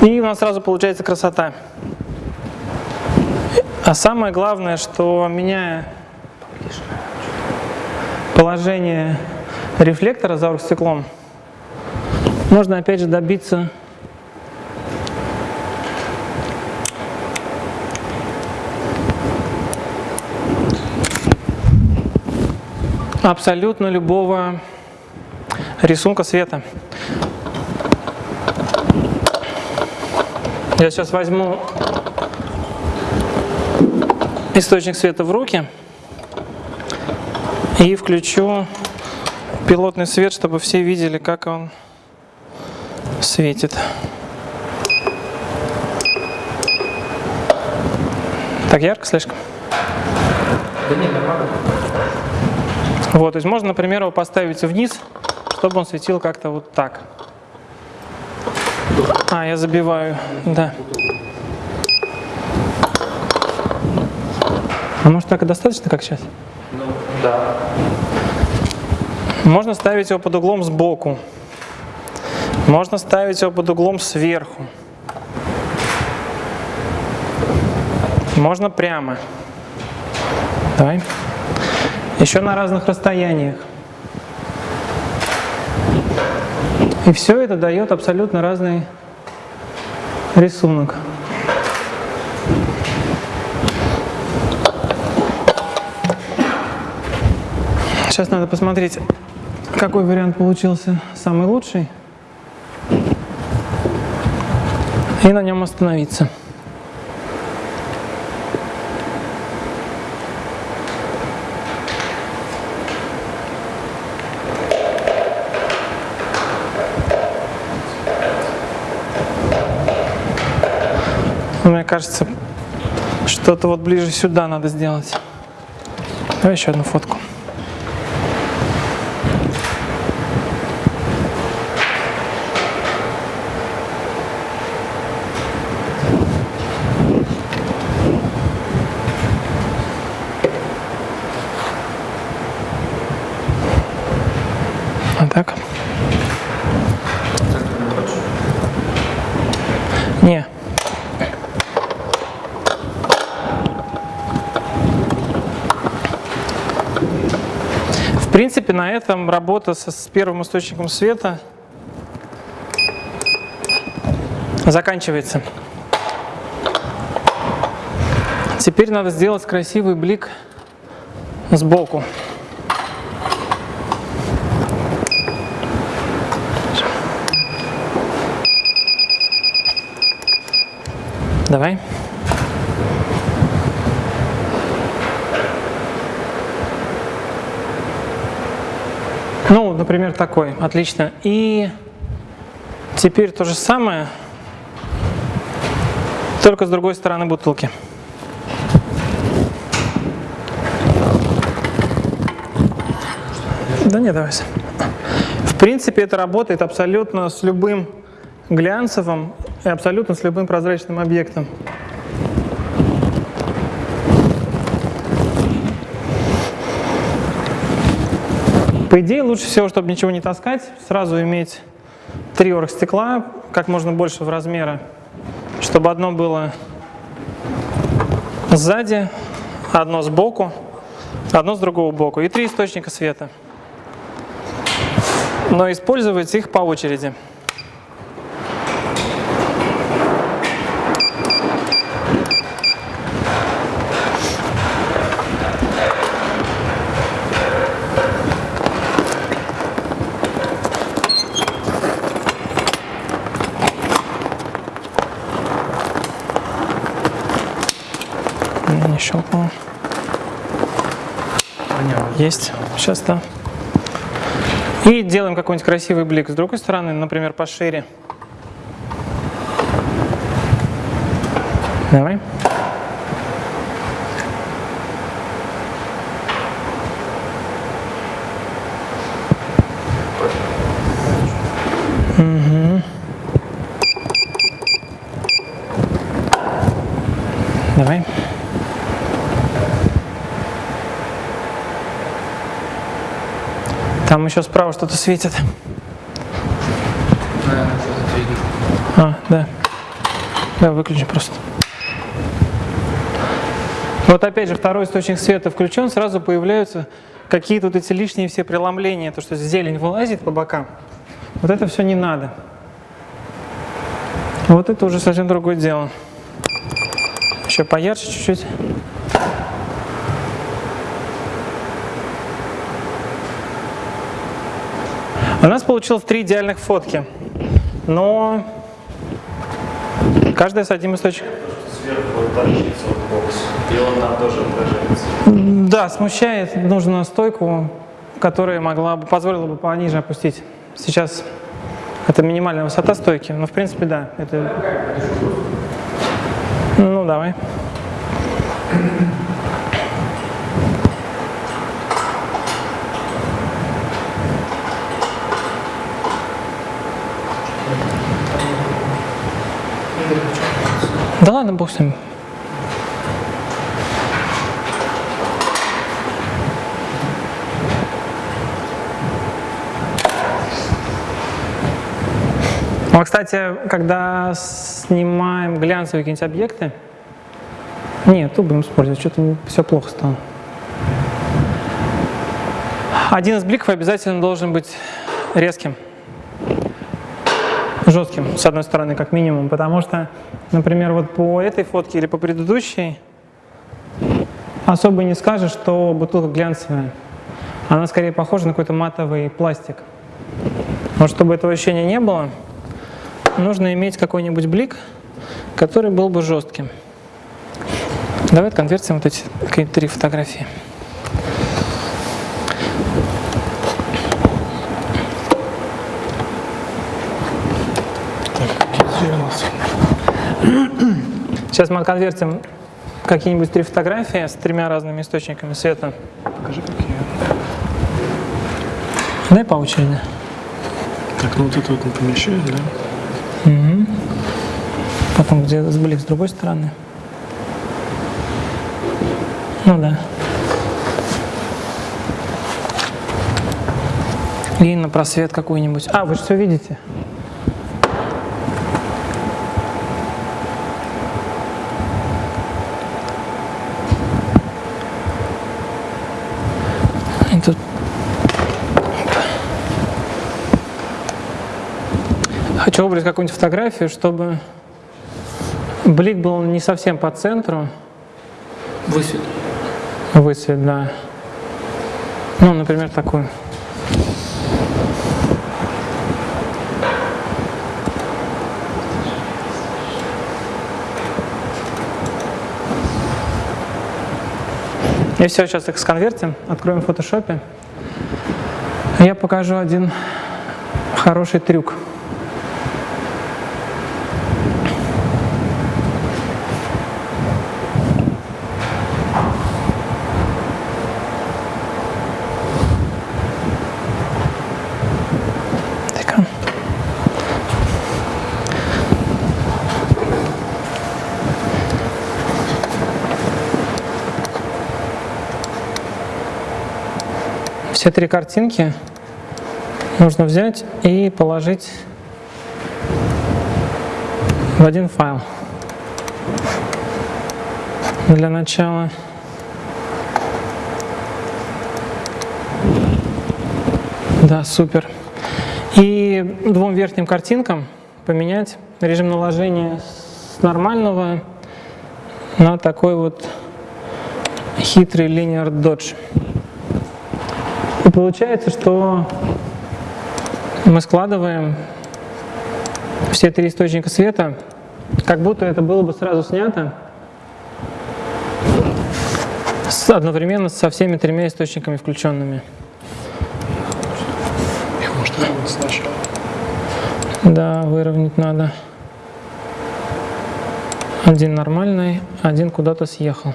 И у нас сразу получается красота. А самое главное, что меняя положение рефлектора за оргстеклом, можно опять же добиться абсолютно любого рисунка света. Я сейчас возьму источник света в руки и включу пилотный свет, чтобы все видели, как он светит. Так ярко слишком? Да нет, нормально. Вот, то есть можно, например, его поставить вниз, чтобы он светил как-то вот так. А, я забиваю, да. А может так и достаточно, как сейчас? Ну, да. Можно ставить его под углом сбоку. Можно ставить его под углом сверху. Можно прямо. Давай. Еще на разных расстояниях. И все это дает абсолютно разный рисунок. Сейчас надо посмотреть, какой вариант получился самый лучший. И на нем остановиться. Мне кажется, что-то вот ближе сюда надо сделать. Давай еще одну фотку. А так? Не. В этом работа со, с первым источником света заканчивается. Теперь надо сделать красивый блик сбоку. Давай. Ну, например, такой. Отлично. И теперь то же самое, только с другой стороны бутылки. Да не, давай. В принципе, это работает абсолютно с любым глянцевым и абсолютно с любым прозрачным объектом. По идее, лучше всего, чтобы ничего не таскать, сразу иметь три оргстекла, как можно больше в размера, чтобы одно было сзади, одно сбоку, одно с другого боку и три источника света. Но использовать их по очереди. Щелкнуло. Есть. Сейчас, да. И делаем какой-нибудь красивый блик с другой стороны, например, пошире. Давай. Мгм. Давай. Там еще справа что-то светит. А, да. Да, выключи просто. Вот опять же, второй источник света включен, сразу появляются какие-то вот эти лишние все преломления, то, что зелень вылазит по бокам. Вот это все не надо. Вот это уже совсем другое дело. Еще поярче чуть-чуть. У нас получилось три идеальных фотки, но каждая с одним источником. Сверху вот торчится вот бокс, и он там тоже отражается. Да, смущает. Нужно стойку, которая могла бы, позволила бы пониже опустить. Сейчас Это минимальная высота стойки. Ну, в принципе, да. Это... Ну, давай. Да ладно, бог с ним. Ну, а, кстати, когда снимаем глянцевые какие-нибудь объекты, нет, тут будем использовать, что-то все плохо стало. Один из бликов обязательно должен быть резким, жестким, с одной стороны, как минимум, потому что, например, вот по этой фотке или по предыдущей особо не скажешь, что бутылка глянцевая. Она скорее похожа на какой-то матовый пластик. Но чтобы этого ощущения не было, нужно иметь какой-нибудь блик, который был бы жестким. Давай конвертим вот эти три фотографии. Сейчас мы конвертим какие-нибудь три фотографии с тремя разными источниками света. Покажи, какие. Дай по очереди. Так, ну вот это вот не помещает, да? Угу. Потом где блик с другой стороны. Ну да. И на просвет какой-нибудь. А, вы же все видите. Хочу выбрать какую-нибудь фотографию, чтобы блик был не совсем по центру. Высвет. Высвет, да. Ну, например, такую. И все, сейчас их сконвертим, откроем в фотошопе. Я покажу один хороший трюк. Все три картинки нужно взять и положить в один файл. Для начала Да, супер. И двум верхним картинкам поменять режим наложения с нормального на такой вот хитрый linear dodge. И получается, что мы складываем все три источника света, как будто это было бы сразу снято одновременно со всеми тремя источниками включенными. Да, выровнять надо. Один нормальный, один куда-то съехал.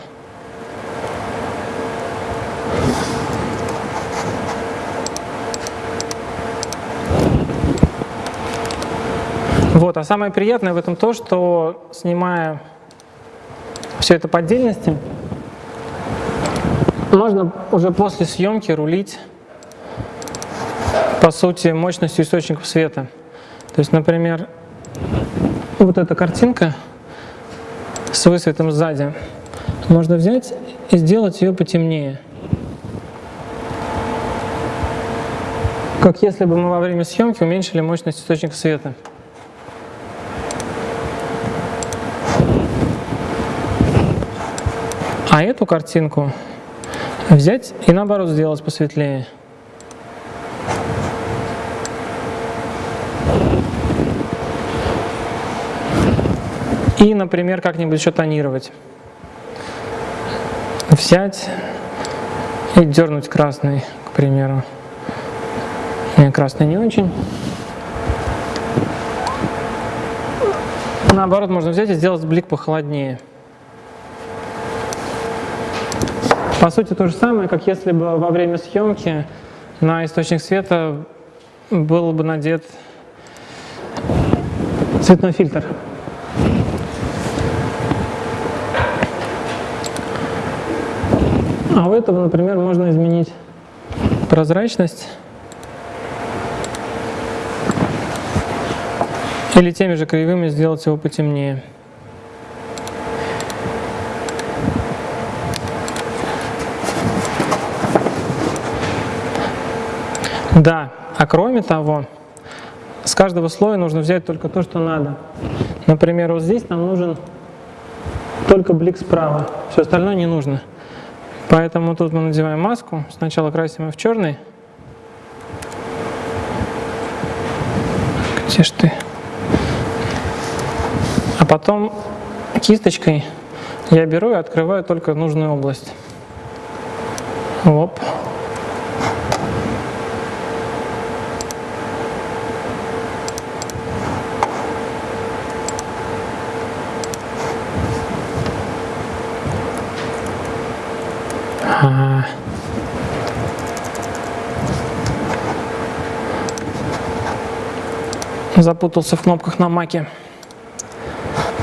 Вот, а самое приятное в этом то, что снимая все это по отдельности, можно уже после съемки рулить, по сути, мощностью источников света. То есть, например, вот эта картинка с высветом сзади, можно взять и сделать ее потемнее. Как если бы мы во время съемки уменьшили мощность источника света. А эту картинку взять и наоборот сделать посветлее. И, например, как-нибудь еще тонировать. Взять и дернуть красный, к примеру. Не, красный не очень. Наоборот, можно взять и сделать блик похолоднее. По сути, то же самое, как если бы во время съемки на источник света был бы надет цветной фильтр. А у этого, например, можно изменить прозрачность или теми же кривыми сделать его потемнее. Да, а кроме того, с каждого слоя нужно взять только то, что надо. Например, вот здесь нам нужен только блик справа, все остальное не нужно. Поэтому тут мы надеваем маску, сначала красим ее в черный. Где ж ты? А потом кисточкой я беру и открываю только нужную область. Оп. Запутался в кнопках на маке.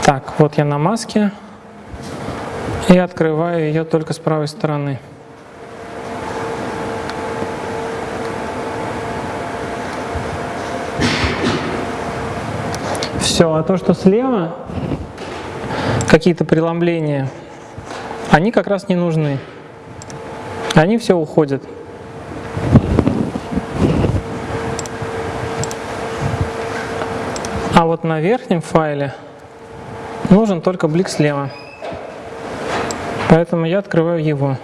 Так, вот я на маске. И открываю ее только с правой стороны. Все, а то, что слева, какие-то преломления, они как раз не нужны. Они все уходят. Вот на верхнем файле нужен только блик слева. Поэтому я открываю его.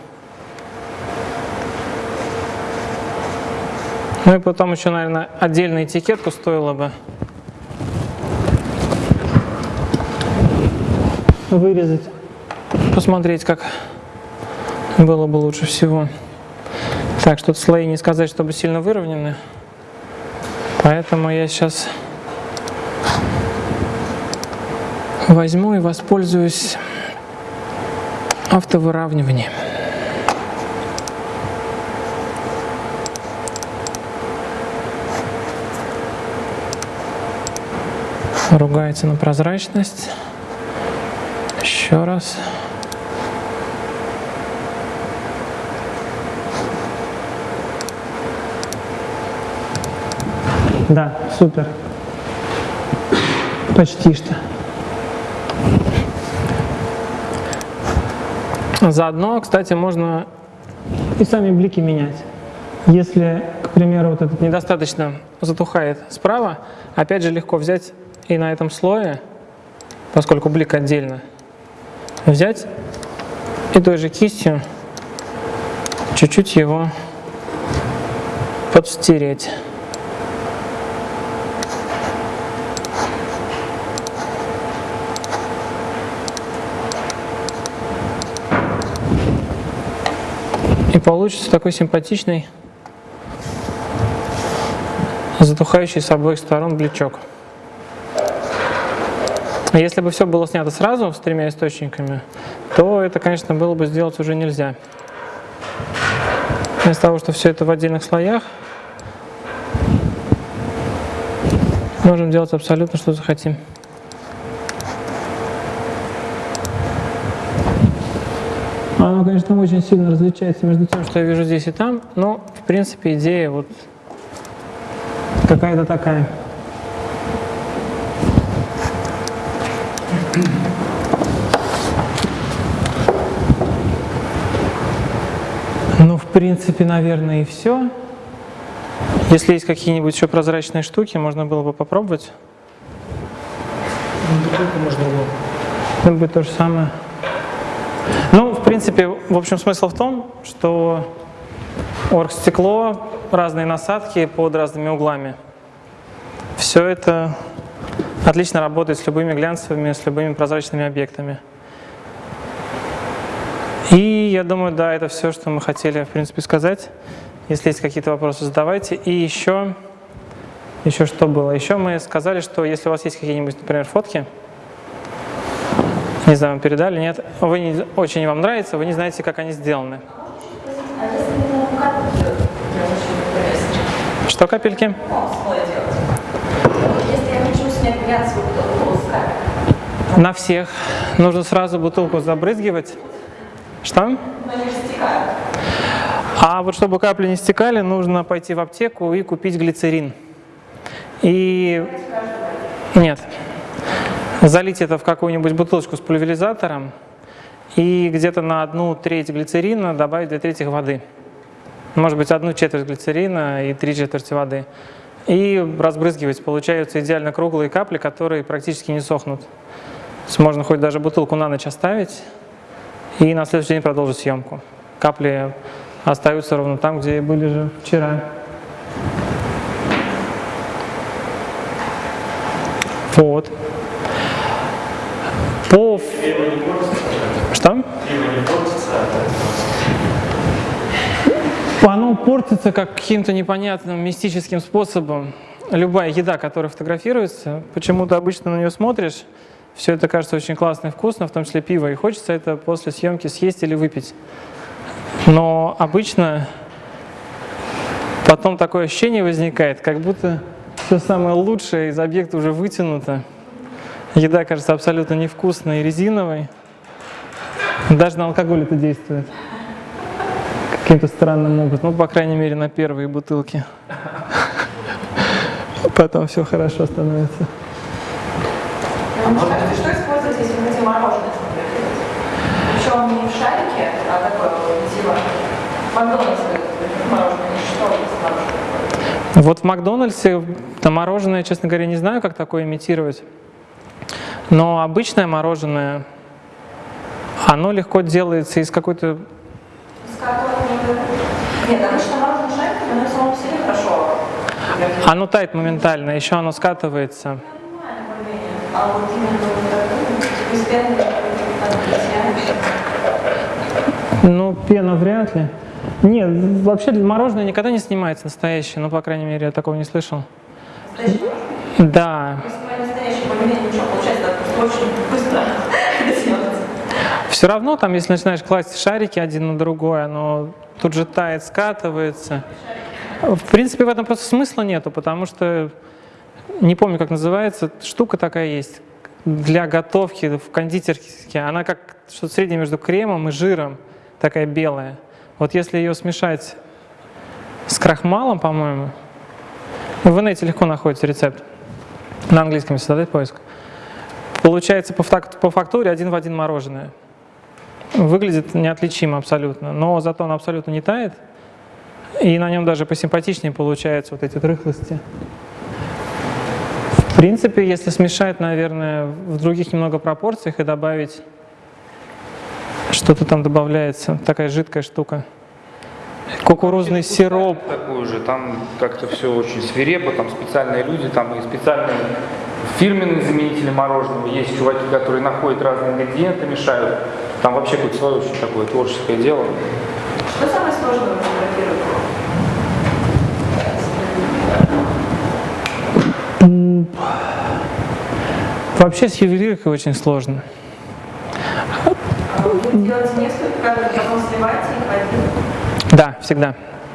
Ну и потом еще, наверное, отдельную этикетку стоило бы вырезать, посмотреть, как было бы лучше всего. Так, что слои не сказать, чтобы сильно выровнены. Поэтому я сейчас возьму и воспользуюсь автовыравниванием. Ругается на прозрачность. Еще раз. Да, супер. Почти что. Заодно, кстати, можно и сами блики менять. Если, к примеру, вот этот недостаточно затухает справа, опять же легко взять и на этом слое, поскольку блик отдельно, взять и той же кистью чуть-чуть его подстереть. И получится такой симпатичный, затухающий с обоих сторон бличок. А если бы все было снято сразу с тремя источниками, то это, конечно, было бы сделать уже нельзя. Вместо того, что все это в отдельных слоях, можем делать абсолютно что захотим. Оно, конечно, очень сильно различается между тем, что я вижу здесь и там, но, в принципе, идея вот какая-то такая. Ну, в принципе, наверное, и все. Если есть какие-нибудь еще прозрачные штуки, можно было бы попробовать. Ну, можно было. Это будет то же самое. Ну, принципе, в общем, смысл в том, что оргстекло, разные насадки под разными углами. Все это отлично работает с любыми глянцевыми, с любыми прозрачными объектами. И я думаю, да, это все, что мы хотели, в принципе, сказать. Если есть какие-то вопросы, задавайте. И еще, еще что было? Еще мы сказали, что если у вас есть какие-нибудь, например, фотки, Не знаю, вам передали, нет. Вы не, очень вам нравится, вы не знаете, как они сделаны. Что капельки? На всех. Нужно сразу бутылку забрызгивать. Что? А вот чтобы капли не стекали, нужно пойти в аптеку и купить глицерин. И нет, залить это в какую-нибудь бутылочку с пульверизатором и где-то на одну треть глицерина добавить две трети воды. Может быть, одну четверть глицерина и три четверти воды. И разбрызгивать. Получаются идеально круглые капли, которые практически не сохнут. То есть можно хоть даже бутылку на ночь оставить и на следующий день продолжить съемку. Капли остаются ровно там, где были же вчера. Вот. По... Что? Оно портится как каким-то непонятным мистическим способом. Любая еда, которая фотографируется, почему-то обычно на нее смотришь, все это кажется очень классно и вкусно, в том числе пиво, и хочется это после съемки съесть или выпить. Но обычно потом такое ощущение возникает, как будто все самое лучшее из объекта уже вытянуто. Еда кажется абсолютно невкусной и резиновой. Даже на алкоголь это действует. Каким-то странным образом. Ну, по крайней мере, на первые бутылки. Потом все хорошо становится. Что использовать, если хотим мороженое? Причем не в шарике, а такое вот типа Макдональдс мороженое, что? Вот в Макдональдсе на мороженое, честно говоря, не знаю, как такое имитировать. Но обычное мороженое, оно легко делается из какой-то... С какой Нет, обычно мороженое шариками, оно само по себе хорошо. Оно тает моментально, еще оно скатывается. А вот именно из. Ну, пена вряд ли. Нет, вообще мороженое никогда не снимается настоящее, ну, по крайней мере, я такого не слышал. Да, мы настоящий, более-менее ничего, очень быстро все равно там, если начинаешь класть шарики один на другой, оно тут же тает, скатывается. В принципе, в этом просто смысла нету, потому что, не помню, как называется, штука такая есть для готовки в кондитерке. Она как что-то среднее между кремом и жиром, такая белая. Вот если ее смешать с крахмалом, по-моему, в инете легко находится рецепт. На английском, если задать поиск. Получается по, фак- по фактуре один в один мороженое. Выглядит неотличимо абсолютно, но зато он абсолютно не тает. И на нем даже посимпатичнее получаются вот эти рыхлости. В принципе, если смешать, наверное, в других немного пропорциях и добавить что-то там добавляется, такая жидкая штука. Кукурузный сироп. Такой же, там как-то все очень свирепо, там специальные люди, там и специальные фирменные заменители мороженого. Есть чуваки, которые находят разные ингредиенты, мешают. Там вообще какое-то свое очень такое творческое дело. Что самое сложное в фотографировании? Вообще с ювелиркой очень сложно. Вы делаете несколько кадров, потом сливаете их один? Да, всегда.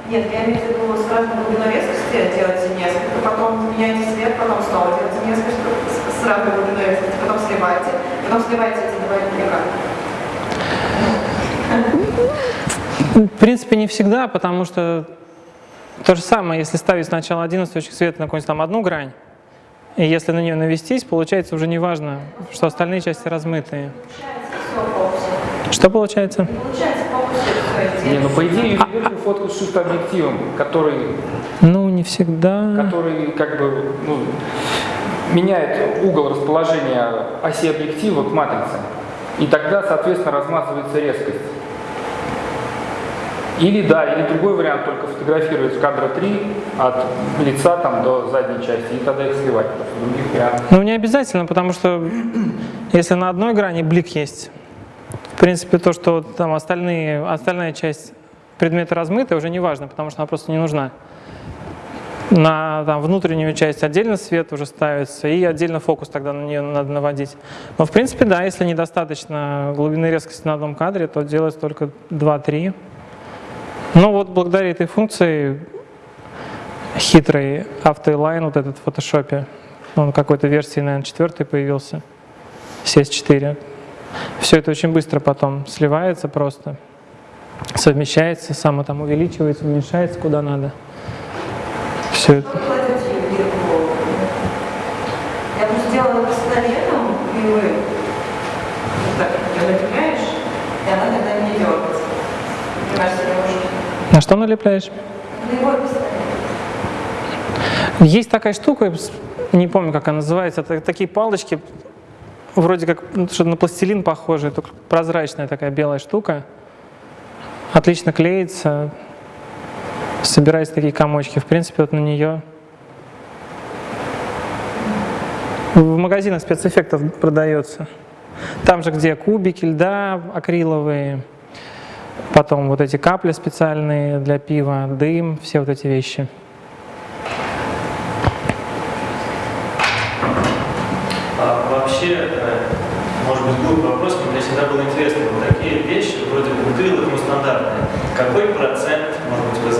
Нет, я имею в виду с разной глубиной резкости делаете несколько, потом меняете цвет, потом снова делаете несколько с, с разной глубиной резкости, потом сливаете, потом сливаете эти два. В принципе, не всегда, потому что то же самое, если ставить сначала один источник света на какую-нибудь там одну грань, и если на нее навестись, получается уже не важно, что остальные части размытые. Что получается? Не, ну по идее А ювелирку фоткают с объективом, который, Ну, не всегда. который как бы ну, меняет угол расположения оси объектива к матрице. И тогда, соответственно, размазывается резкость. Или да, или другой вариант, только фотографировать кадра 3 от лица там до задней части, и тогда их сливать. Других вариантов. Ну, не обязательно, потому что если на одной грани блик есть, в принципе, то, что там остальные, остальная часть предмета размыта, уже не важно, потому что она просто не нужна. На там, внутреннюю часть отдельно свет уже ставится, и отдельно фокус тогда на нее надо наводить. Но в принципе, да, если недостаточно глубины резкости на одном кадре, то делать только 2-3. Но вот благодаря этой функции хитрый автоэлайн вот этот в фотошопе, он какой-то версии, наверное, четвертой появился, CS4. Все это очень быстро потом сливается просто, совмещается, само там увеличивается, уменьшается куда надо. Все это. Вы кладете бирку. Я бы сделала пистолетом, и вы вот так ее напрягаешь, и она тогда не дергается. Например, сережки. На что налепляешь? Пистолет. Есть такая штука, не помню, как она называется, это такие палочки, вроде как ну, что-то на пластилин похожие, только прозрачная такая белая штука. Отлично клеится, собираются такие комочки. В принципе, вот на нее в магазинах спецэффектов продается. Там же, где кубики льда акриловые, потом вот эти капли специальные для пива, дым, все вот эти вещи. А вообще, э, может быть, глупый вопрос, но мне всегда было интересно, вот такие вещи, вроде бутылок, ну, стандартные, какой процент,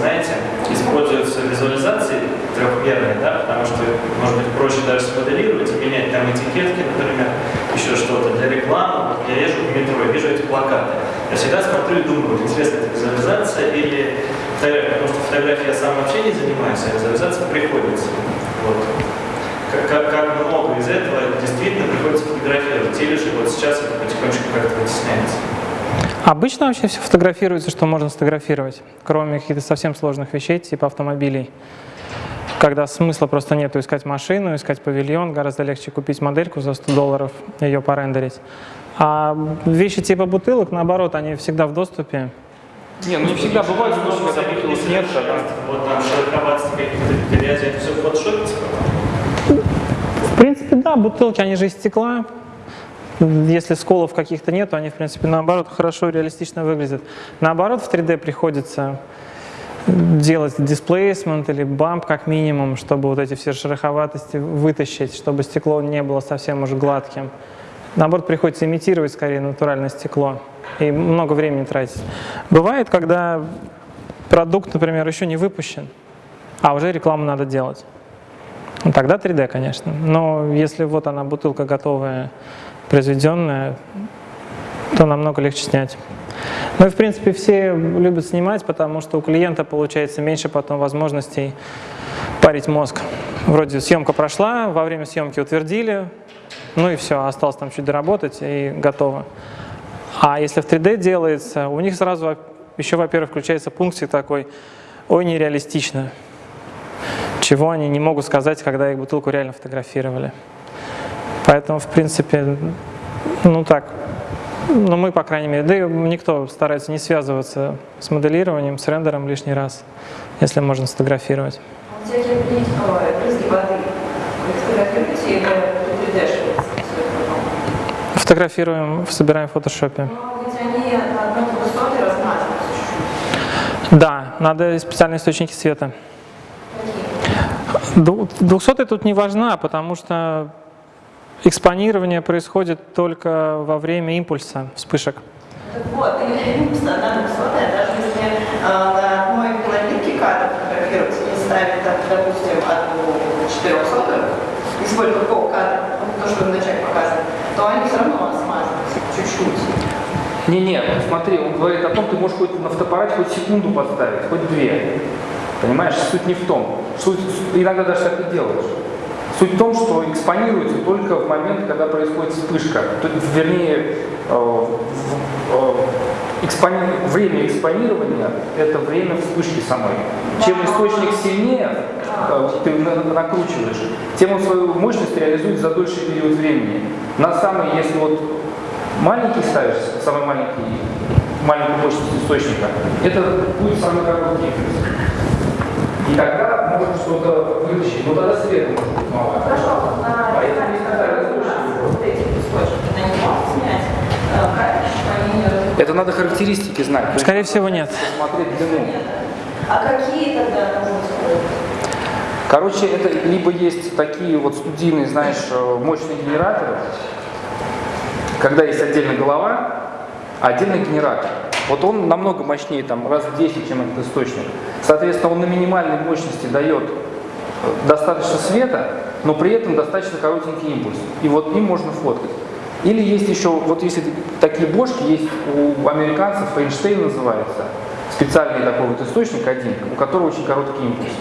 знаете, используется в визуализации трехмерной, да, потому что, может быть, проще даже смоделировать и менять там этикетки, например, еще что-то для рекламы. Вот я езжу в метро и вижу эти плакаты. Я всегда смотрю и думаю, вот интересно, это визуализация или фотография, потому что фотографией я сам вообще не занимаюсь, а визуализация приходится. Вот как, как, как много из этого действительно приходится фотографировать. Или же вот сейчас это потихонечку как-то вытесняется. Обычно вообще все фотографируется, что можно сфотографировать, кроме каких-то совсем сложных вещей, типа автомобилей. Когда смысла просто нету искать машину, искать павильон, гораздо легче купить модельку за 100 долларов, ее порендерить. А вещи типа бутылок, наоборот, они всегда в доступе. Не, ну не всегда бывает, что когда бутылок нет. Вот там широковатости какие-то грязи, это все фотошопится. В принципе, да, бутылки, они же из стекла. Если сколов каких-то нету, они, в принципе, наоборот, хорошо реалистично выглядят. Наоборот, в 3D приходится делать дисплейсмент или бамп как минимум, чтобы вот эти все шероховатости вытащить, чтобы стекло не было совсем уж гладким. Наоборот, приходится имитировать скорее натуральное стекло и много времени тратить. Бывает, когда продукт, например, еще не выпущен, а уже рекламу надо делать. Тогда 3D, конечно. Но если вот она, бутылка готовая, произведенная, то намного легче снять. Ну и, в принципе, все любят снимать, потому что у клиента получается меньше потом возможностей парить мозг. Вроде съемка прошла, во время съемки утвердили, ну и все, осталось там чуть доработать и готово. А если в 3D делается, у них сразу еще, во-первых, включается пунктик такой, ой, нереалистично чего они не могут сказать, когда их бутылку реально фотографировали. Поэтому, в принципе, ну так, ну мы, по крайней мере, да и никто старается не связываться с моделированием, с рендером лишний раз, если можно сфотографировать. 3D-шиваете? Фотографируем, собираем в фотошопе. Размазываются чуть-чуть. Да, надо специальные источники света. 200 тут не важна, потому что экспонирование происходит только во время импульса, вспышек. Так вот, и одна двухсотая, даже если э, на одной половинке кадр фотографировать и ставить, так, допустим, одну четырехсотую, и сколько полкадра, ну, то, что вы вначале показывали, то они все равно смазываются чуть-чуть. Не-не, ну смотри, он говорит о том, ты можешь хоть на фотоаппарате хоть секунду поставить, хоть две. Понимаешь, суть не в том. Суть, иногда даже так и делаешь. Суть в том, что экспонируется только в момент, когда происходит вспышка. То вернее, э, э, экспони- время экспонирования – это время вспышки самой. Чем источник сильнее э, ты на- накручиваешь, тем он свою мощность реализует за дольший период времени. На самый, если вот маленький ставишь, самый маленький, маленькую мощность источника, это будет самый короткий. И тогда можно что-то вытащить, но тогда света может быть мало. Хорошо, вот на Поэтому можно снять э? Это надо характеристики знать. Есть Скорее всего, нет. Смотреть длину. А какие тогда? Короче, это либо есть такие вот студийные, знаешь, э, мощные генераторы, когда есть отдельно голова, а отдельно генератор. Вот он намного мощнее, там, раз в 10, чем этот источник. Соответственно, он на минимальной мощности дает э, достаточно света, но при этом достаточно коротенький импульс. И вот им можно фоткать. Или есть еще, вот если такие бошки, есть у американцев, Эйнштейн называется, специальный такой вот источник один, у которого очень короткий импульс.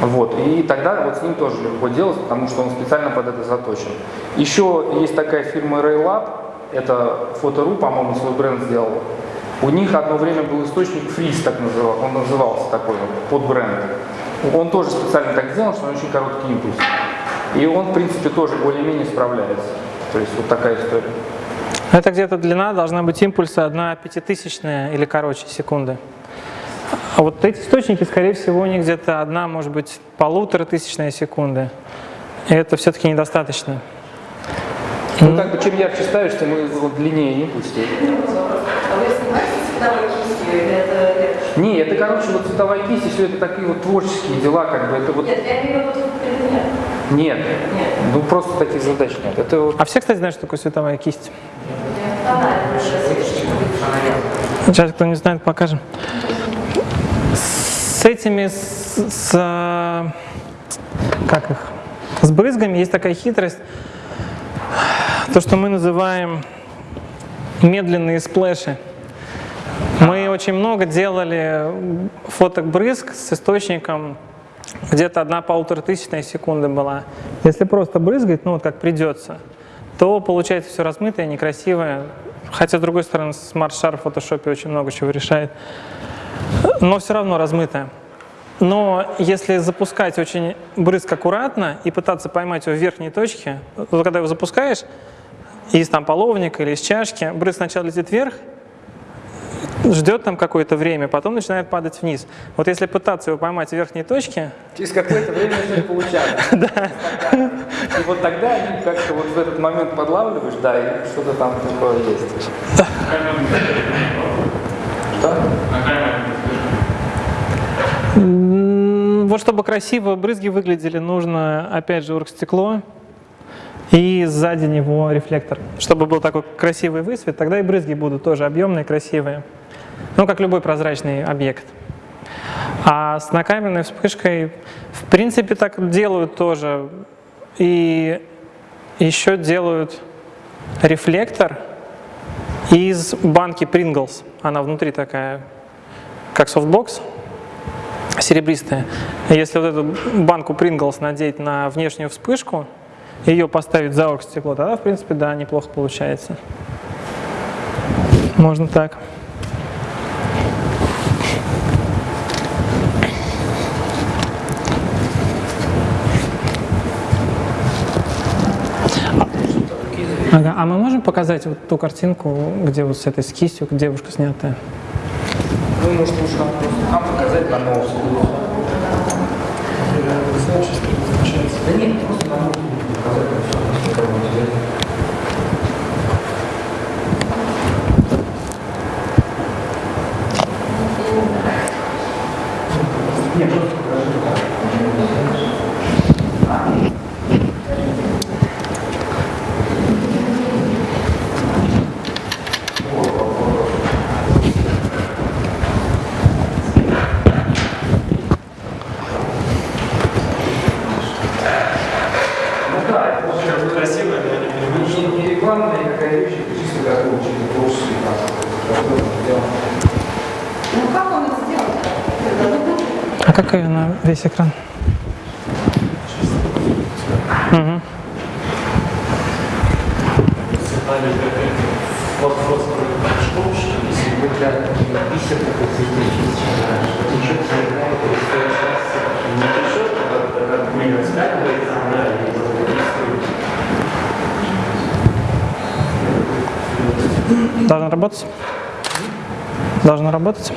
Вот, и тогда вот с ним тоже легко делать, потому что он специально под это заточен. Еще есть такая фирма Raylab, это Фотору, по-моему, свой бренд сделал. У них одно время был источник Фриз, так называл, он назывался такой под бренд. Он тоже специально так сделан, что он очень короткий импульс. И он, в принципе, тоже более-менее справляется. То есть вот такая история. Это где-то длина должна быть импульса 1 пятитысячная или короче секунды. А вот эти источники, скорее всего, у них где-то одна, может быть, полутора тысячная секунды. И это все-таки недостаточно. Ну, как бы чем ярче ставишь, тем вот длиннее импульс. А вы снимаете цветовой кистью или это... это- Не, это, короче, вот цветовая кисть, и все это такие вот творческие дела, как бы, это вот... Нет, я имею в виду предмет. Нет, Нет. ну просто таких задач нет. Это вот А все, кстати, знают, что такое световая кисть? Сейчас, кто не знает, покажем. С этими, с, с, а, как их, с брызгами есть такая хитрость, то, что мы называем медленные сплэши. Мы очень много делали фоток брызг с источником, где-то одна полутора тысячная секунды была. Если просто брызгать, ну вот как придется, то получается все размытое, некрасивое. Хотя, с другой стороны, Sharp в фотошопе очень много чего решает. Но все равно размытое. Но если запускать очень брызг аккуратно и пытаться поймать его в верхней точке, то когда его запускаешь из там половника или из чашки, брызг сначала летит вверх, ждет там какое-то время, потом начинает падать вниз. Вот если пытаться его поймать в верхней точке, через какое-то время начнет получаться. Да. И вот тогда они как-то вот в этот момент подлавливаешь, да, и что-то там такое есть. Что? Вот чтобы красиво брызги выглядели, нужно опять же оргстекло и сзади него рефлектор. Чтобы был такой красивый высвет, тогда и брызги будут тоже объемные, красивые. Ну, как любой прозрачный объект. А с накаменной вспышкой, в принципе, так делают тоже. И еще делают рефлектор из банки Pringles. Она внутри такая, как софтбокс, серебристая. Если вот эту банку Pringles надеть на внешнюю вспышку, ее поставить за оргстекло, тогда, в принципе, да, неплохо получается. Можно так. Ага, а мы можем показать вот ту картинку, где вот с этой с кистью девушка снятая? Ну, может, лучше нам просто нам показать на ноут. Да нет, просто на ноут показать, и всё, никому не интересно. Нет, просто покажи. Ну да, это очень Красивая, но не, не рекламная никакая вещь, это чисто такой очень творческий там, сделан. Ну как он это сделал? А какая на весь экран? Мгм. Должно работать? Должно работать?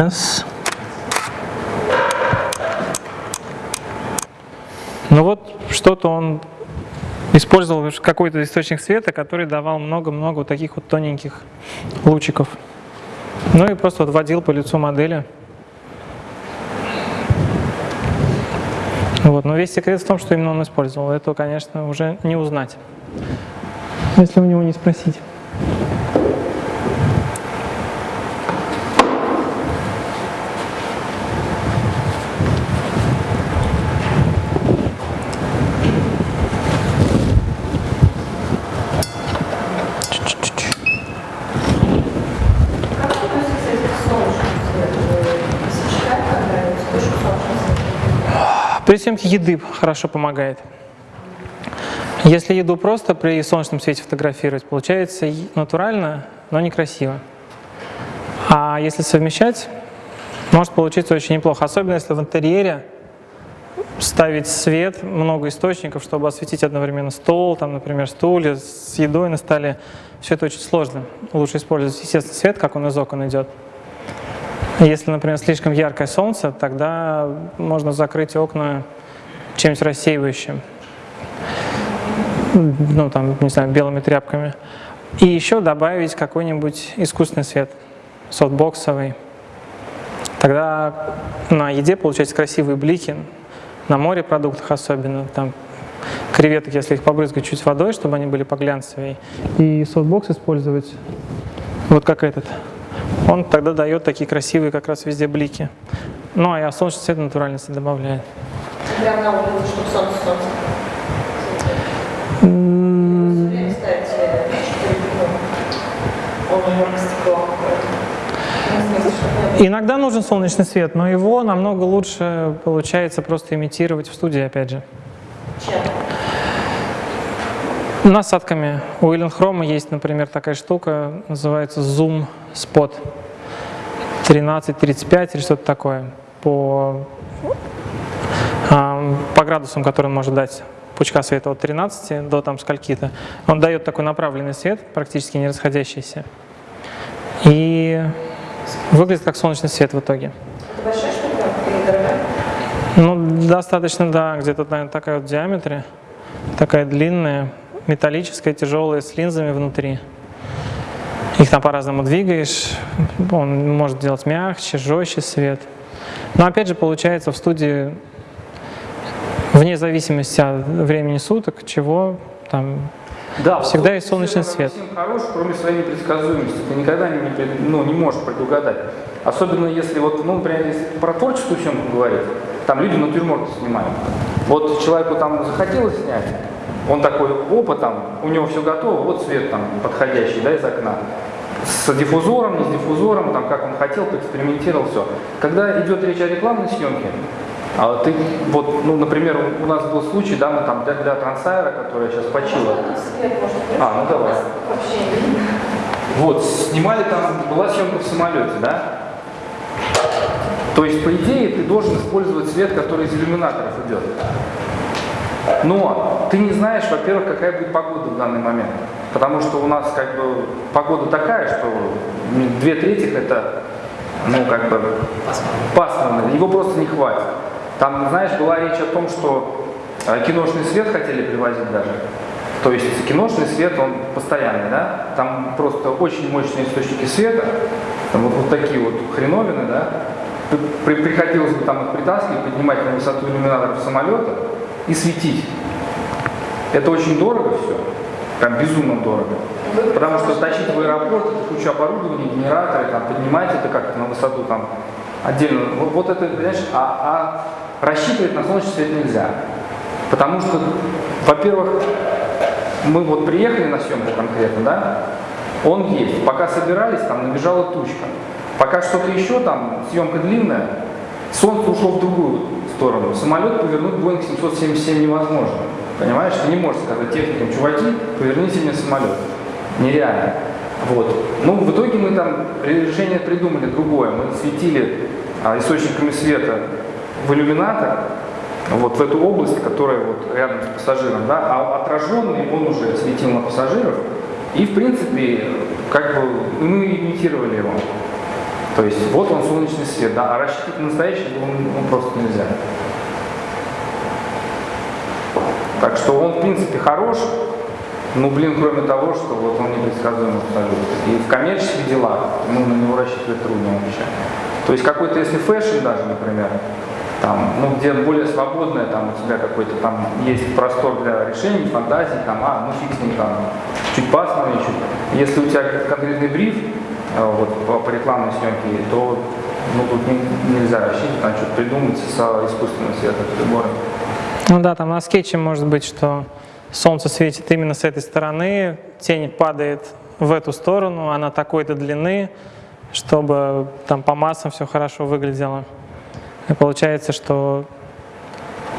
Сейчас. Ну вот что-то он использовал какой-то источник света, который давал много-много вот таких вот тоненьких лучиков. Ну и просто вот водил по лицу модели. Вот. Но весь секрет в том, что именно он использовал. Это, конечно, уже не узнать, если у него не спросить. Как относится к солнечному свету? Сочетать, когда вспышку солнечного света? При съемке еды хорошо помогает. Если еду просто при солнечном свете фотографировать, получается натурально, но некрасиво. А если совмещать, может получиться очень неплохо. Особенно если в интерьере ставить свет, много источников, чтобы осветить одновременно стол, там, например, стулья с едой на столе. Все это очень сложно. Лучше использовать естественный свет, как он из окон идет. Если, например, слишком яркое солнце, тогда можно закрыть окна чем-нибудь рассеивающим. Ну, там, не знаю, белыми тряпками. И еще добавить какой-нибудь искусственный свет, софтбоксовый. Тогда на еде получаются красивые блики, на морепродуктах особенно. Там креветок, если их побрызгать чуть водой, чтобы они были поглянцевее. И софтбокс использовать, вот как этот. Он тогда дает такие красивые как раз везде блики. Ну, а солнечный свет натуральности добавляет. Прям на улице, чтобы солнце, солнце. М, Все время ставите 4 Он уже стекло. В смысле, чтобы Иногда нужен солнечный свет, но его намного лучше получается просто имитировать в студии, опять же. чем? Насадками. У Хрома есть, например, такая штука, называется Zoom Spot 1335 или что-то такое. По, а, по градусам, который он может дать пучка света от 13 до там скольки-то. Он дает такой направленный свет, практически не расходящийся. И выглядит как солнечный свет в итоге. Это большая штука или дорогая? Ну, достаточно, да, где-то, наверное, такая вот в диаметре, такая длинная, металлическая, тяжелая, с линзами внутри. Их там по-разному двигаешь, он может делать мягче, жестче свет. Но опять же, получается в студии, вне зависимости от времени суток, чего там Да, Всегда есть солнечный свет. Совсем хорош, кроме своей непредсказуемости. Ты никогда не, ну, не можешь предугадать. Особенно если, вот, ну, например, если про творческую съемку говорить, там люди натюрморты снимают. Вот человеку там захотелось снять, он такой, опа, там, у него все готово, вот свет там подходящий, да, из окна. С диффузором, не с диффузором, там, как он хотел, поэкспериментировал, все. Когда идет речь о рекламной съемке, а ты, вот, ну, например, у нас был случай, да, мы там для, для трансайра, которая сейчас почила, А, ну давай. Вот, снимали там, была съемка в самолете, да? То есть, по идее, ты должен использовать свет, который из иллюминаторов идет. Но ты не знаешь, во-первых, какая будет погода в данный момент. Потому что у нас как бы погода такая, что две трети это, ну, как бы пасмурно, его просто не хватит. Там, знаешь, была речь о том, что э, киношный свет хотели привозить даже. То есть киношный свет, он постоянный, да? Там просто очень мощные источники света, там вот, вот такие вот хреновины, да? При- приходилось бы там их притаскивать, поднимать на высоту иллюминаторов самолета и светить. Это очень дорого все, прям безумно дорого. Потому что тащить в аэропорт, это куча оборудования, генераторы, там, поднимать это как-то на высоту там отдельно. Вот, вот это, понимаешь, а, а рассчитывать на солнечный свет нельзя. Потому что, во-первых, мы вот приехали на съемку конкретно, да, он есть. Пока собирались, там набежала тучка. Пока что-то еще там, съемка длинная, солнце ушло в другую сторону. Самолет повернуть Boeing 777 невозможно. Понимаешь, ты не можешь сказать техникам, чуваки, поверните мне самолет. Нереально. Вот. Ну, в итоге мы там решение придумали другое. Мы светили а, источниками света в иллюминатор, вот в эту область, которая вот рядом с пассажиром, да, а отраженный он уже светил на пассажиров, и в принципе, как бы мы имитировали его. То есть вот он солнечный свет, да, а рассчитывать на настоящий он, он просто нельзя. Так что он, в принципе, хорош, ну, блин, кроме того, что вот он непредсказуем абсолютно. И в коммерческих делах, ну, на него рассчитывать трудно вообще. То есть какой-то, если fashion даже, например, там, ну, где более свободное, там, у тебя какой-то там есть простор для решений, фантазий, там, а, ну, фиг с ним, там, чуть пасмурнее, чуть. Если у тебя конкретный бриф, э, вот, по, по рекламной съемке, то, ну, тут не- нельзя рассчитывать, там, что-то придумать с искусственным светом, прибором. Ну да, там на скетче может быть, что солнце светит именно с этой стороны, тень падает в эту сторону, она такой-то длины, чтобы там по массам все хорошо выглядело. И получается, что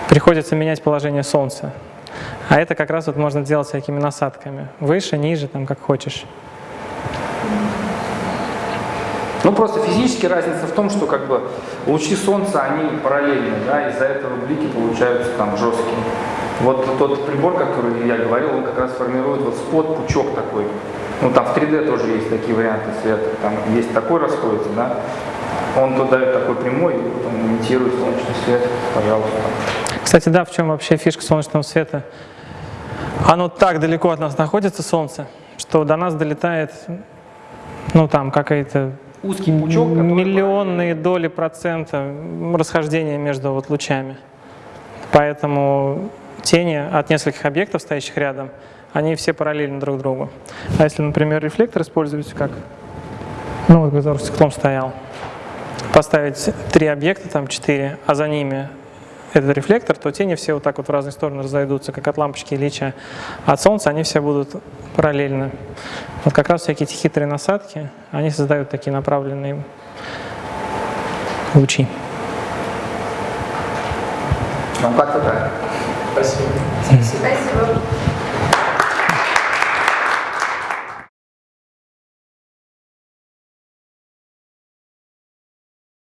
приходится менять положение солнца. А это как раз вот можно делать всякими насадками. Выше, ниже, там как хочешь. Ну, просто физически разница в том, что как бы лучи солнца, они параллельны, да, из-за этого блики получаются там жесткие. Вот тот прибор, который я говорил, он как раз формирует вот спот, пучок такой. Ну, там в 3D тоже есть такие варианты света. Там есть такой расходится, да. Он тут дает такой прямой, и имитирует солнечный свет, пожалуйста. Кстати, да, в чем вообще фишка солнечного света? Оно так далеко от нас находится, солнце, что до нас долетает, ну там какая-то Узкий пучок, миллионные доли процента расхождения между вот лучами. Поэтому тени от нескольких объектов, стоящих рядом, они все параллельны друг другу. А если, например, рефлектор используется как, ну вот который стеклом стоял, поставить три объекта, там четыре, а за ними этот рефлектор, то тени все вот так вот в разные стороны разойдутся, как от лампочки Ильича. А от солнца они все будут параллельны. Вот как раз всякие эти хитрые насадки, они создают такие направленные лучи. Ну, как-то так. Спасибо. Спасибо.